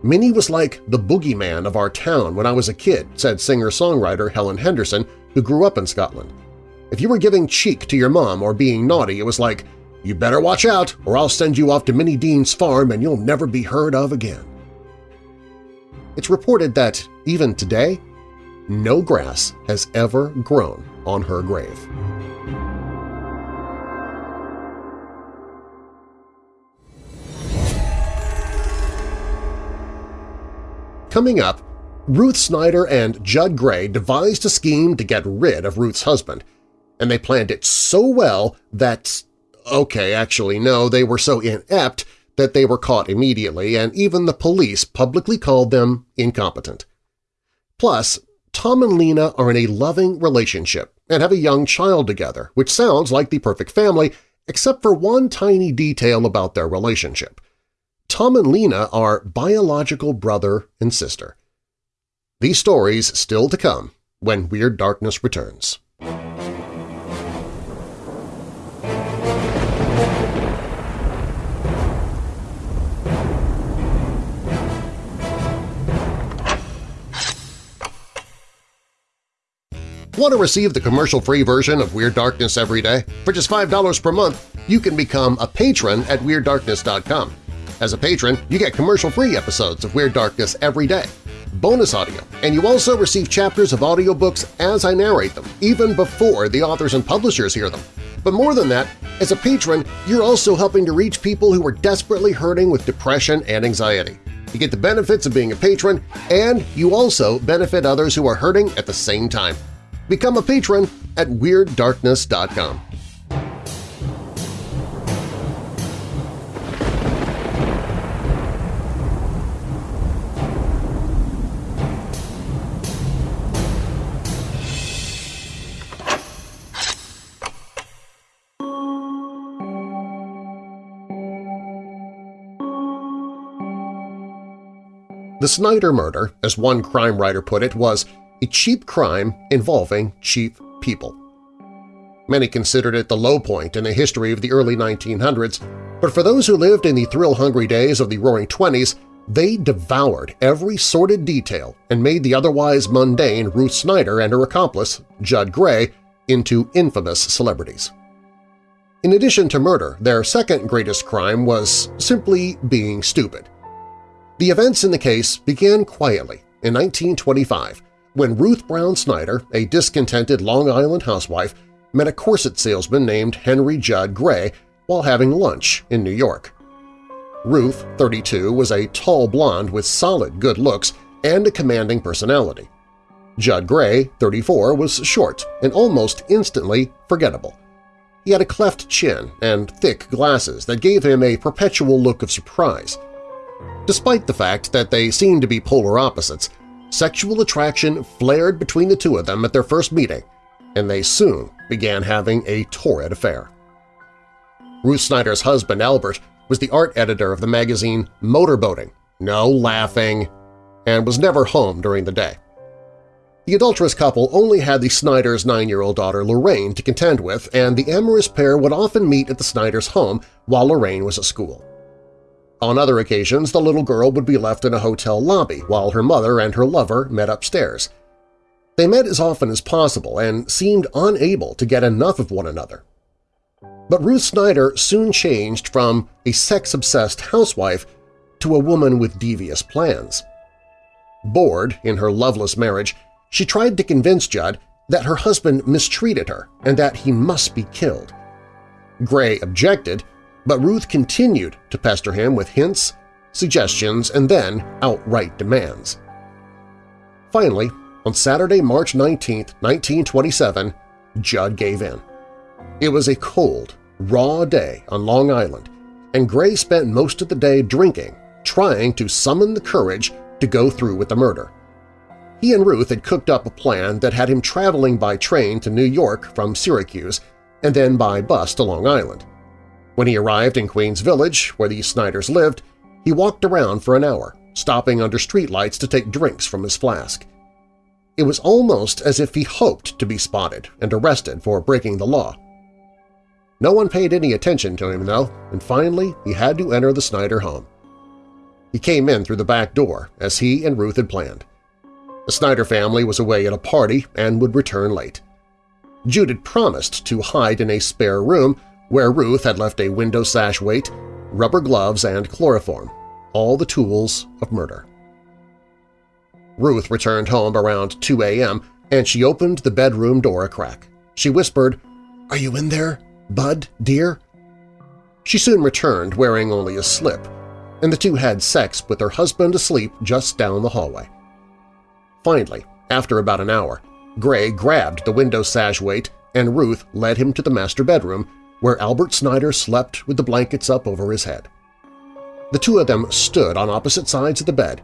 Minnie was like the boogeyman of our town when I was a kid, said singer-songwriter Helen Henderson, who grew up in Scotland. If you were giving cheek to your mom or being naughty, it was like, you better watch out or I'll send you off to Minnie Dean's farm and you'll never be heard of again. It's reported that, even today, no grass has ever grown on her grave. Coming up, Ruth Snyder and Judd Gray devised a scheme to get rid of Ruth's husband, and they planned it so well that… okay, actually no, they were so inept that they were caught immediately and even the police publicly called them incompetent. Plus, Tom and Lena are in a loving relationship and have a young child together, which sounds like the perfect family except for one tiny detail about their relationship. Tom and Lena are biological brother and sister. These stories still to come when Weird Darkness returns. Want to receive the commercial-free version of Weird Darkness every day? For just $5 per month, you can become a patron at WeirdDarkness.com. As a patron, you get commercial-free episodes of Weird Darkness every day, bonus audio, and you also receive chapters of audiobooks as I narrate them, even before the authors and publishers hear them. But more than that, as a patron, you're also helping to reach people who are desperately hurting with depression and anxiety. You get the benefits of being a patron, and you also benefit others who are hurting at the same time. Become a patron at WeirdDarkness.com. The Snyder murder, as one crime writer put it, was a cheap crime involving cheap people. Many considered it the low point in the history of the early 1900s, but for those who lived in the thrill-hungry days of the Roaring Twenties, they devoured every sordid detail and made the otherwise mundane Ruth Snyder and her accomplice, Judd Gray, into infamous celebrities. In addition to murder, their second greatest crime was simply being stupid. The events in the case began quietly in 1925 when Ruth Brown Snyder, a discontented Long Island housewife, met a corset salesman named Henry Judd Gray while having lunch in New York. Ruth, 32, was a tall blonde with solid good looks and a commanding personality. Judd Gray, 34, was short and almost instantly forgettable. He had a cleft chin and thick glasses that gave him a perpetual look of surprise. Despite the fact that they seemed to be polar opposites, Sexual attraction flared between the two of them at their first meeting, and they soon began having a torrid affair. Ruth Snyder's husband, Albert, was the art editor of the magazine Motorboating, no laughing, and was never home during the day. The adulterous couple only had the Snyder's nine-year-old daughter Lorraine to contend with, and the amorous pair would often meet at the Snyder's home while Lorraine was at school. On other occasions, the little girl would be left in a hotel lobby while her mother and her lover met upstairs. They met as often as possible and seemed unable to get enough of one another. But Ruth Snyder soon changed from a sex-obsessed housewife to a woman with devious plans. Bored in her loveless marriage, she tried to convince Judd that her husband mistreated her and that he must be killed. Gray objected but Ruth continued to pester him with hints, suggestions, and then outright demands. Finally, on Saturday, March 19, 1927, Judd gave in. It was a cold, raw day on Long Island, and Gray spent most of the day drinking, trying to summon the courage to go through with the murder. He and Ruth had cooked up a plan that had him traveling by train to New York from Syracuse and then by bus to Long Island. When he arrived in Queens Village, where the Snyders lived, he walked around for an hour, stopping under streetlights to take drinks from his flask. It was almost as if he hoped to be spotted and arrested for breaking the law. No one paid any attention to him, though, and finally he had to enter the Snyder home. He came in through the back door, as he and Ruth had planned. The Snyder family was away at a party and would return late. Judd had promised to hide in a spare room where Ruth had left a window sash weight, rubber gloves, and chloroform, all the tools of murder. Ruth returned home around 2 a.m. and she opened the bedroom door a crack. She whispered, "'Are you in there, Bud, dear?' She soon returned wearing only a slip, and the two had sex with her husband asleep just down the hallway. Finally, after about an hour, Gray grabbed the window sash weight and Ruth led him to the master bedroom where Albert Snyder slept with the blankets up over his head. The two of them stood on opposite sides of the bed,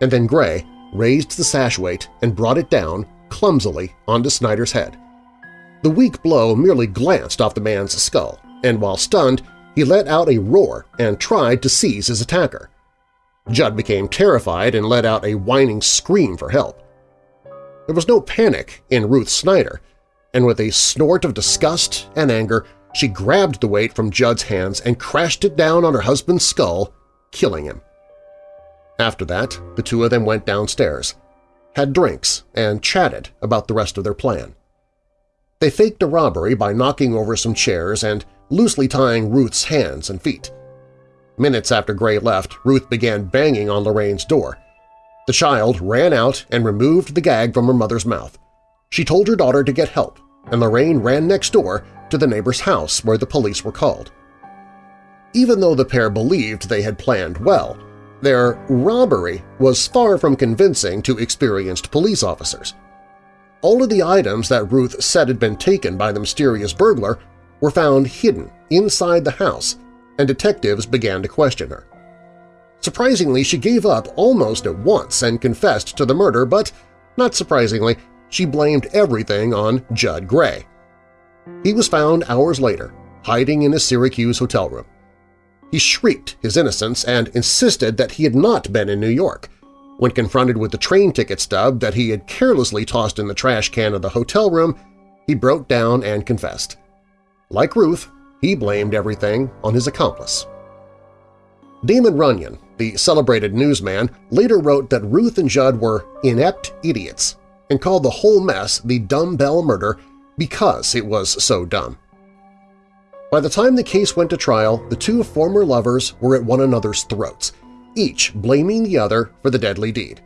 and then Gray raised the sash weight and brought it down, clumsily, onto Snyder's head. The weak blow merely glanced off the man's skull, and while stunned, he let out a roar and tried to seize his attacker. Judd became terrified and let out a whining scream for help. There was no panic in Ruth Snyder, and with a snort of disgust and anger, she grabbed the weight from Judd's hands and crashed it down on her husband's skull, killing him. After that, the two of them went downstairs, had drinks, and chatted about the rest of their plan. They faked a robbery by knocking over some chairs and loosely tying Ruth's hands and feet. Minutes after Gray left, Ruth began banging on Lorraine's door. The child ran out and removed the gag from her mother's mouth. She told her daughter to get help, and Lorraine ran next door to the neighbor's house where the police were called. Even though the pair believed they had planned well, their robbery was far from convincing to experienced police officers. All of the items that Ruth said had been taken by the mysterious burglar were found hidden inside the house, and detectives began to question her. Surprisingly, she gave up almost at once and confessed to the murder, but, not surprisingly, she blamed everything on Judd Gray. He was found hours later, hiding in a Syracuse hotel room. He shrieked his innocence and insisted that he had not been in New York. When confronted with the train ticket stub that he had carelessly tossed in the trash can of the hotel room, he broke down and confessed. Like Ruth, he blamed everything on his accomplice. Damon Runyon, the celebrated newsman, later wrote that Ruth and Judd were inept idiots and called the whole mess the dumbbell murder because it was so dumb. By the time the case went to trial, the two former lovers were at one another's throats, each blaming the other for the deadly deed.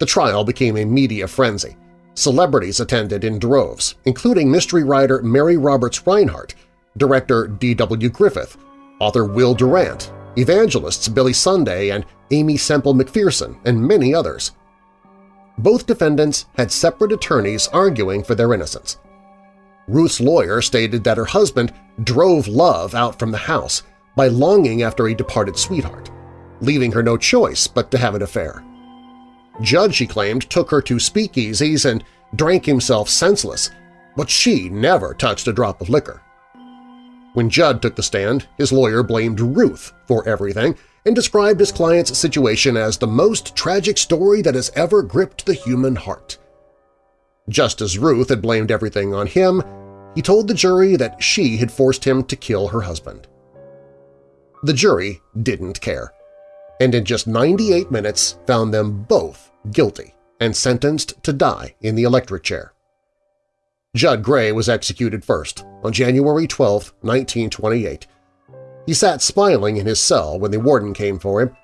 The trial became a media frenzy. Celebrities attended in droves, including mystery writer Mary Roberts Rinehart, director D.W. Griffith, author Will Durant, evangelists Billy Sunday and Aimee Semple McPherson, and many others. Both defendants had separate attorneys arguing for their innocence. Ruth's lawyer stated that her husband drove Love out from the house by longing after a departed sweetheart, leaving her no choice but to have an affair. Judd, she claimed, took her to speakeasies and drank himself senseless, but she never touched a drop of liquor. When Judd took the stand, his lawyer blamed Ruth for everything and described his client's situation as the most tragic story that has ever gripped the human heart. Just as Ruth had blamed everything on him, he told the jury that she had forced him to kill her husband. The jury didn't care, and in just 98 minutes found them both guilty and sentenced to die in the electric chair. Judd Gray was executed first, on January 12, 1928. He sat smiling in his cell when the warden came for him.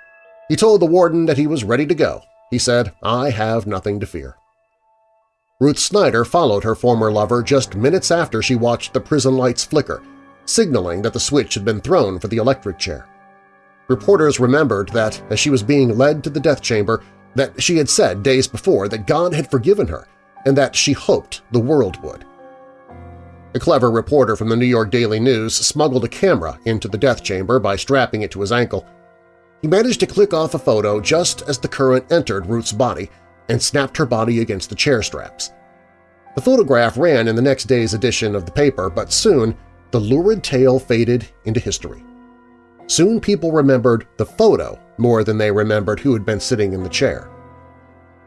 He told the warden that he was ready to go. He said, I have nothing to fear. Ruth Snyder followed her former lover just minutes after she watched the prison lights flicker, signaling that the switch had been thrown for the electric chair. Reporters remembered that, as she was being led to the death chamber, that she had said days before that God had forgiven her and that she hoped the world would. A clever reporter from the New York Daily News smuggled a camera into the death chamber by strapping it to his ankle. He managed to click off a photo just as the current entered Ruth's body, and snapped her body against the chair straps. The photograph ran in the next day's edition of the paper, but soon the lurid tale faded into history. Soon people remembered the photo more than they remembered who had been sitting in the chair.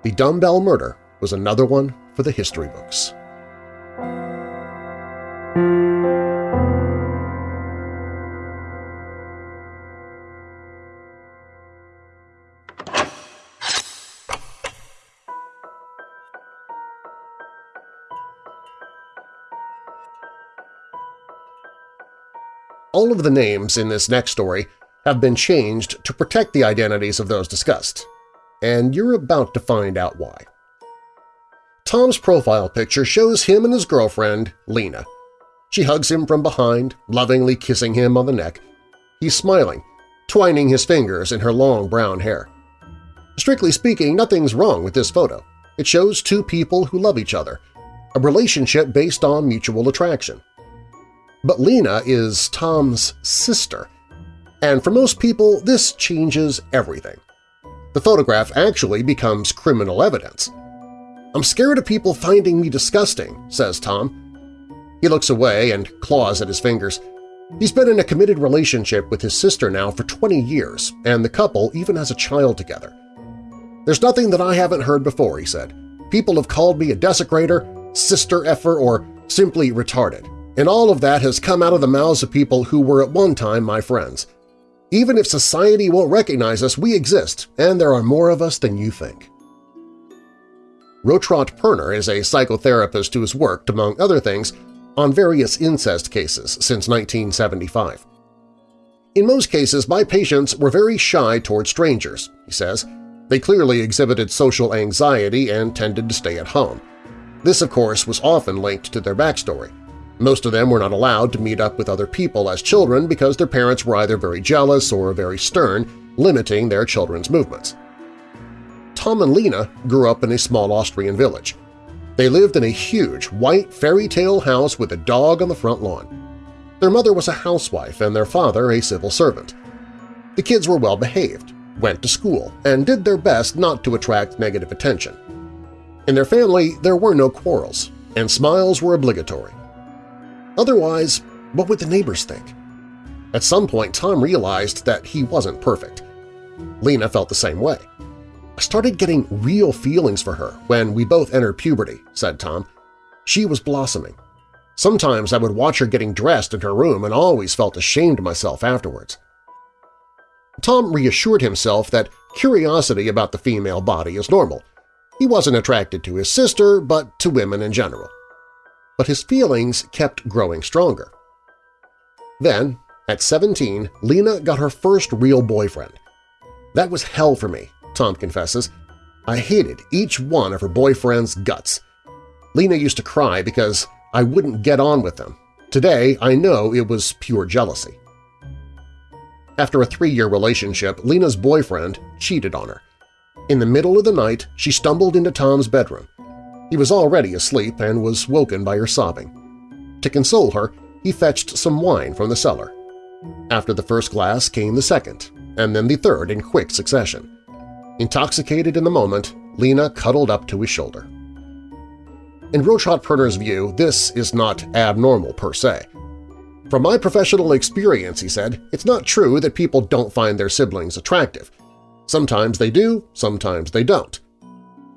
The dumbbell murder was another one for the history books. All of the names in this next story have been changed to protect the identities of those discussed, and you're about to find out why. Tom's profile picture shows him and his girlfriend, Lena. She hugs him from behind, lovingly kissing him on the neck. He's smiling, twining his fingers in her long brown hair. Strictly speaking, nothing's wrong with this photo. It shows two people who love each other, a relationship based on mutual attraction. But Lena is Tom's sister, and for most people this changes everything. The photograph actually becomes criminal evidence. I'm scared of people finding me disgusting, says Tom. He looks away and claws at his fingers. He's been in a committed relationship with his sister now for 20 years, and the couple even has a child together. There's nothing that I haven't heard before, he said. People have called me a desecrator, sister effer, or simply retarded and all of that has come out of the mouths of people who were at one time my friends. Even if society won't recognize us, we exist, and there are more of us than you think. Rotraud Perner is a psychotherapist who has worked, among other things, on various incest cases since 1975. In most cases, my patients were very shy toward strangers, he says. They clearly exhibited social anxiety and tended to stay at home. This, of course, was often linked to their backstory. Most of them were not allowed to meet up with other people as children because their parents were either very jealous or very stern, limiting their children's movements. Tom and Lena grew up in a small Austrian village. They lived in a huge, white fairy tale house with a dog on the front lawn. Their mother was a housewife and their father a civil servant. The kids were well-behaved, went to school, and did their best not to attract negative attention. In their family, there were no quarrels, and smiles were obligatory. Otherwise, what would the neighbors think? At some point, Tom realized that he wasn't perfect. Lena felt the same way. I started getting real feelings for her when we both entered puberty, said Tom. She was blossoming. Sometimes I would watch her getting dressed in her room and always felt ashamed of myself afterwards. Tom reassured himself that curiosity about the female body is normal. He wasn't attracted to his sister, but to women in general but his feelings kept growing stronger. Then, at 17, Lena got her first real boyfriend. That was hell for me, Tom confesses. I hated each one of her boyfriend's guts. Lena used to cry because I wouldn't get on with them. Today, I know it was pure jealousy. After a three-year relationship, Lena's boyfriend cheated on her. In the middle of the night, she stumbled into Tom's bedroom. He was already asleep and was woken by her sobbing. To console her, he fetched some wine from the cellar. After the first glass came the second, and then the third in quick succession. Intoxicated in the moment, Lena cuddled up to his shoulder. In Rotraud Perner's view, this is not abnormal per se. From my professional experience, he said, it's not true that people don't find their siblings attractive. Sometimes they do, sometimes they don't.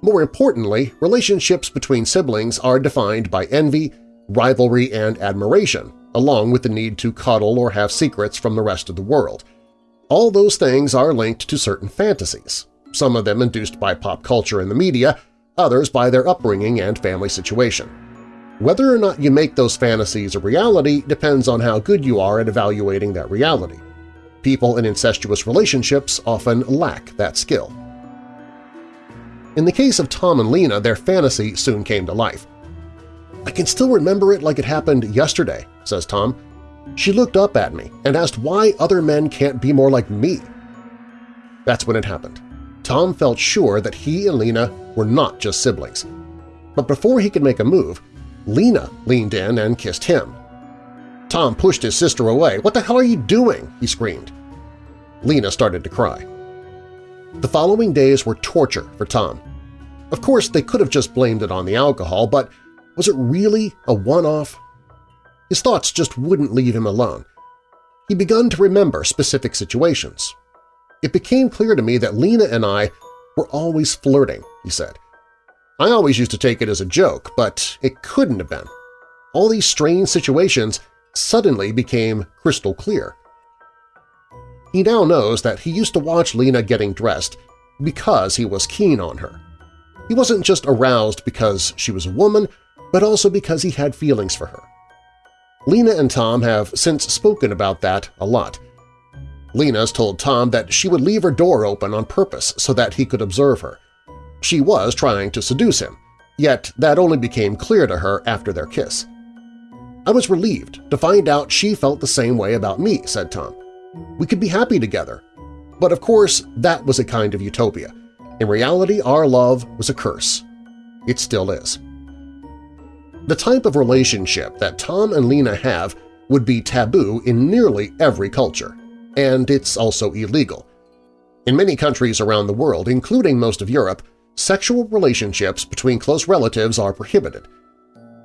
More importantly, relationships between siblings are defined by envy, rivalry, and admiration, along with the need to cuddle or have secrets from the rest of the world. All those things are linked to certain fantasies, some of them induced by pop culture and the media, others by their upbringing and family situation. Whether or not you make those fantasies a reality depends on how good you are at evaluating that reality. People in incestuous relationships often lack that skill. In the case of Tom and Lena, their fantasy soon came to life. I can still remember it like it happened yesterday, says Tom. She looked up at me and asked why other men can't be more like me. That's when it happened. Tom felt sure that he and Lena were not just siblings. But before he could make a move, Lena leaned in and kissed him. Tom pushed his sister away. "'What the hell are you doing?' he screamed. Lena started to cry. The following days were torture for Tom. Of course, they could have just blamed it on the alcohol, but was it really a one-off? His thoughts just wouldn't leave him alone. He begun to remember specific situations. It became clear to me that Lena and I were always flirting, he said. I always used to take it as a joke, but it couldn't have been. All these strange situations suddenly became crystal clear. He now knows that he used to watch Lena getting dressed because he was keen on her. He wasn't just aroused because she was a woman, but also because he had feelings for her. Lena and Tom have since spoken about that a lot. Lena's told Tom that she would leave her door open on purpose so that he could observe her. She was trying to seduce him, yet that only became clear to her after their kiss. I was relieved to find out she felt the same way about me, said Tom. We could be happy together. But of course, that was a kind of utopia. In reality, our love was a curse. It still is. The type of relationship that Tom and Lena have would be taboo in nearly every culture, and it's also illegal. In many countries around the world, including most of Europe, sexual relationships between close relatives are prohibited.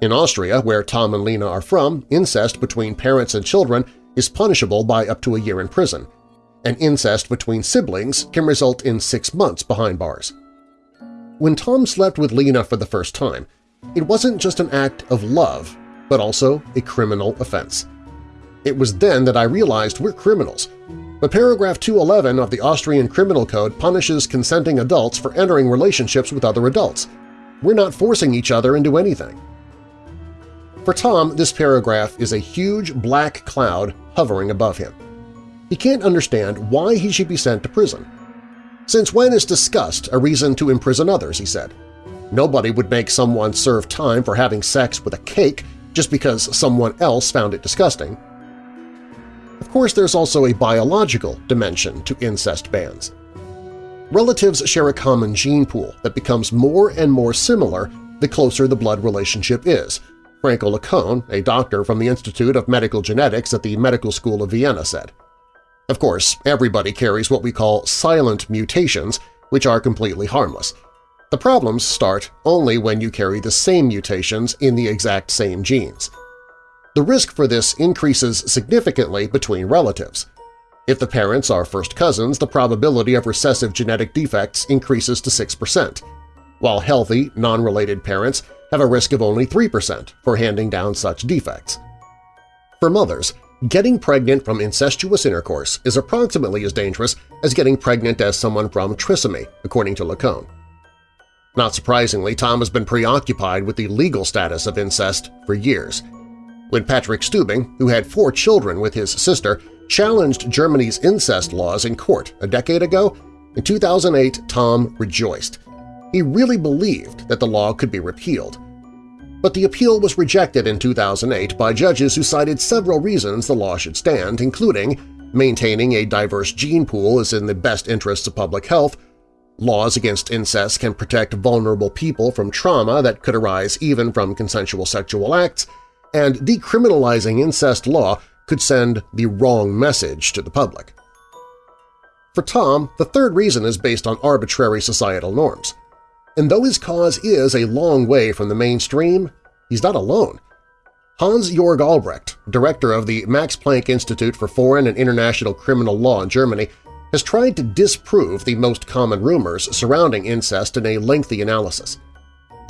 In Austria, where Tom and Lena are from, incest between parents and children is punishable by up to a year in prison, and incest between siblings can result in six months behind bars. When Tom slept with Lena for the first time, it wasn't just an act of love, but also a criminal offense. It was then that I realized we're criminals, but paragraph 211 of the Austrian Criminal Code punishes consenting adults for entering relationships with other adults. We're not forcing each other into anything. For Tom, this paragraph is a huge black cloud hovering above him. He can't understand why he should be sent to prison. Since when is disgust a reason to imprison others, he said. Nobody would make someone serve time for having sex with a cake just because someone else found it disgusting. Of course, there's also a biological dimension to incest bans. Relatives share a common gene pool that becomes more and more similar the closer the blood relationship is, Franco Laccone, a doctor from the Institute of Medical Genetics at the Medical School of Vienna, said. Of course, everybody carries what we call silent mutations, which are completely harmless – the problems start only when you carry the same mutations in the exact same genes. The risk for this increases significantly between relatives. If the parents are first cousins, the probability of recessive genetic defects increases to 6%, while healthy, non-related parents have a risk of only 3% for handing down such defects. For mothers, getting pregnant from incestuous intercourse is approximately as dangerous as getting pregnant as someone from trisomy, according to Laccone. Not surprisingly, Tom has been preoccupied with the legal status of incest for years. When Patrick Stübing, who had four children with his sister, challenged Germany's incest laws in court a decade ago, in 2008 Tom rejoiced. He really believed that the law could be repealed. But the appeal was rejected in 2008 by judges who cited several reasons the law should stand, including maintaining a diverse gene pool is in the best interests of public health, Laws against incest can protect vulnerable people from trauma that could arise even from consensual sexual acts, and decriminalizing incest law could send the wrong message to the public. For Tom, the third reason is based on arbitrary societal norms. And though his cause is a long way from the mainstream, he's not alone. Hans-Jörg Albrecht, director of the Max Planck Institute for Foreign and International Criminal Law in Germany, has tried to disprove the most common rumors surrounding incest in a lengthy analysis.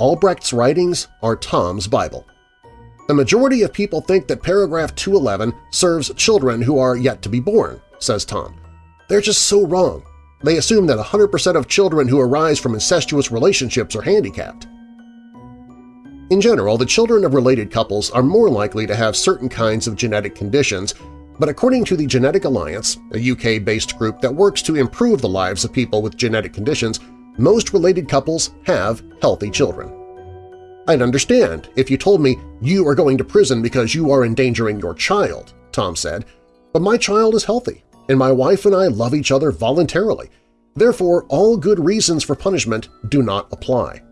Albrecht's writings are Tom's Bible. The majority of people think that paragraph 211 serves children who are yet to be born, says Tom. They're just so wrong. They assume that 100% of children who arise from incestuous relationships are handicapped. In general, the children of related couples are more likely to have certain kinds of genetic conditions but according to the Genetic Alliance, a UK-based group that works to improve the lives of people with genetic conditions, most related couples have healthy children. I'd understand if you told me you are going to prison because you are endangering your child, Tom said, but my child is healthy, and my wife and I love each other voluntarily. Therefore, all good reasons for punishment do not apply.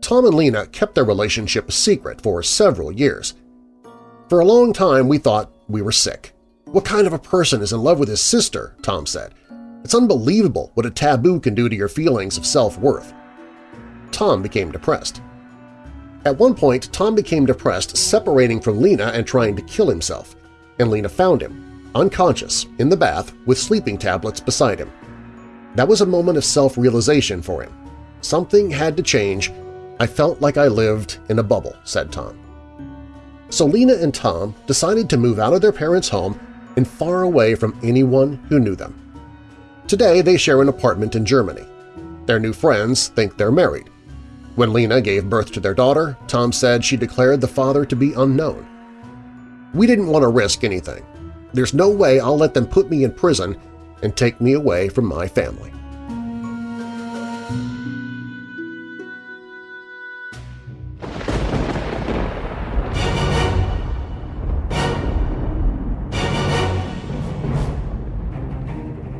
Tom and Lena kept their relationship a secret for several years. For a long time, we thought we were sick. What kind of a person is in love with his sister, Tom said. It's unbelievable what a taboo can do to your feelings of self-worth. Tom became depressed. At one point, Tom became depressed separating from Lena and trying to kill himself, and Lena found him, unconscious, in the bath with sleeping tablets beside him. That was a moment of self-realization for him. Something had to change. I felt like I lived in a bubble, said Tom. So Lena and Tom decided to move out of their parents' home and far away from anyone who knew them. Today they share an apartment in Germany. Their new friends think they're married. When Lena gave birth to their daughter, Tom said she declared the father to be unknown. We didn't want to risk anything. There's no way I'll let them put me in prison and take me away from my family.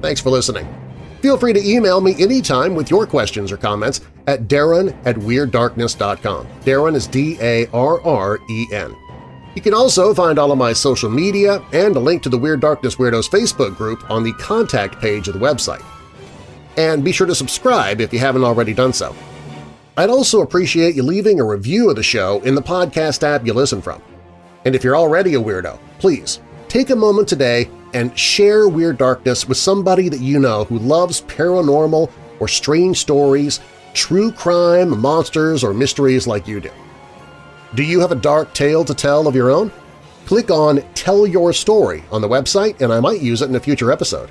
Thanks for listening. Feel free to email me anytime with your questions or comments at darren at WeirdDarkness.com. Darren is D-A-R-R-E-N. You can also find all of my social media and a link to the Weird Darkness Weirdos Facebook group on the contact page of the website. And be sure to subscribe if you haven't already done so. I'd also appreciate you leaving a review of the show in the podcast app you listen from. And if you're already a weirdo, please take a moment today and share Weird Darkness with somebody that you know who loves paranormal or strange stories, true crime, monsters, or mysteries like you do. Do you have a dark tale to tell of your own? Click on Tell Your Story on the website and I might use it in a future episode.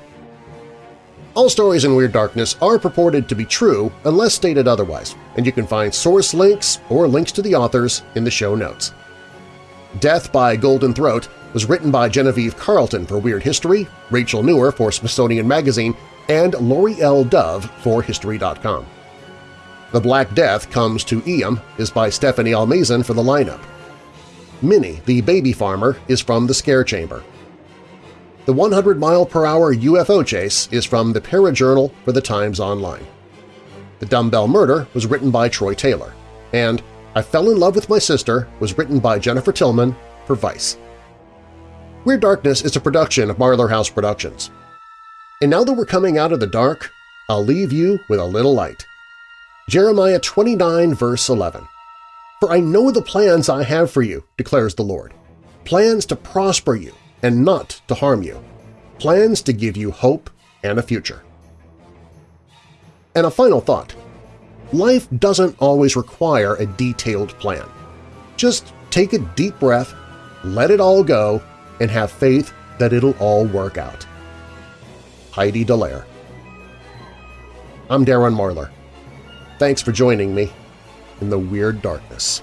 All stories in Weird Darkness are purported to be true unless stated otherwise, and you can find source links or links to the authors in the show notes. Death by Golden Throat was written by Genevieve Carlton for Weird History, Rachel Nuwer for Smithsonian Magazine, and Lori L. Dove for History.com. The Black Death Comes to Eyam is by Stephanie Almazan for the lineup. Minnie, the baby farmer, is from The Scare Chamber. The 100-mile-per-hour UFO chase is from the Parajournal for the Times Online. The Dumbbell Murder was written by Troy Taylor, and I Fell in Love with My Sister was written by Jennifer Tillman for Vice. Weird Darkness is a production of Marlar House Productions. And now that we're coming out of the dark, I'll leave you with a little light. Jeremiah 29 verse 11 For I know the plans I have for you, declares the Lord, plans to prosper you and not to harm you, plans to give you hope and a future. And a final thought. Life doesn't always require a detailed plan. Just take a deep breath, let it all go, and have faith that it'll all work out. Heidi Dallaire I'm Darren Marlar. Thanks for joining me in the Weird Darkness.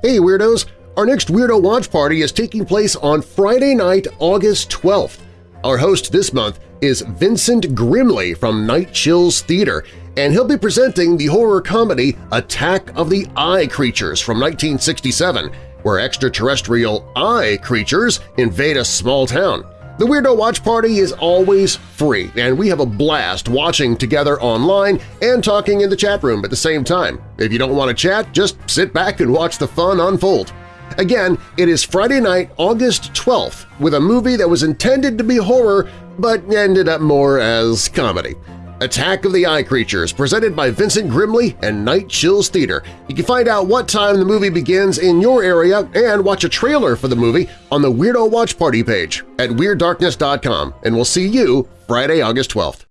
Hey Weirdos! Our next Weirdo Watch Party is taking place on Friday night, August 12th. Our host this month is Vincent Grimley from Night Chills Theater, and he'll be presenting the horror comedy Attack of the Eye Creatures from 1967, where extraterrestrial eye creatures invade a small town. The Weirdo Watch Party is always free, and we have a blast watching together online and talking in the chat room at the same time. If you don't want to chat, just sit back and watch the fun unfold. Again, it is Friday night, August 12th, with a movie that was intended to be horror but ended up more as comedy. Attack of the Eye Creatures, presented by Vincent Grimley and Night Chills Theater. You can find out what time the movie begins in your area and watch a trailer for the movie on the Weirdo Watch Party page at WeirdDarkness.com, and we'll see you Friday, August 12th.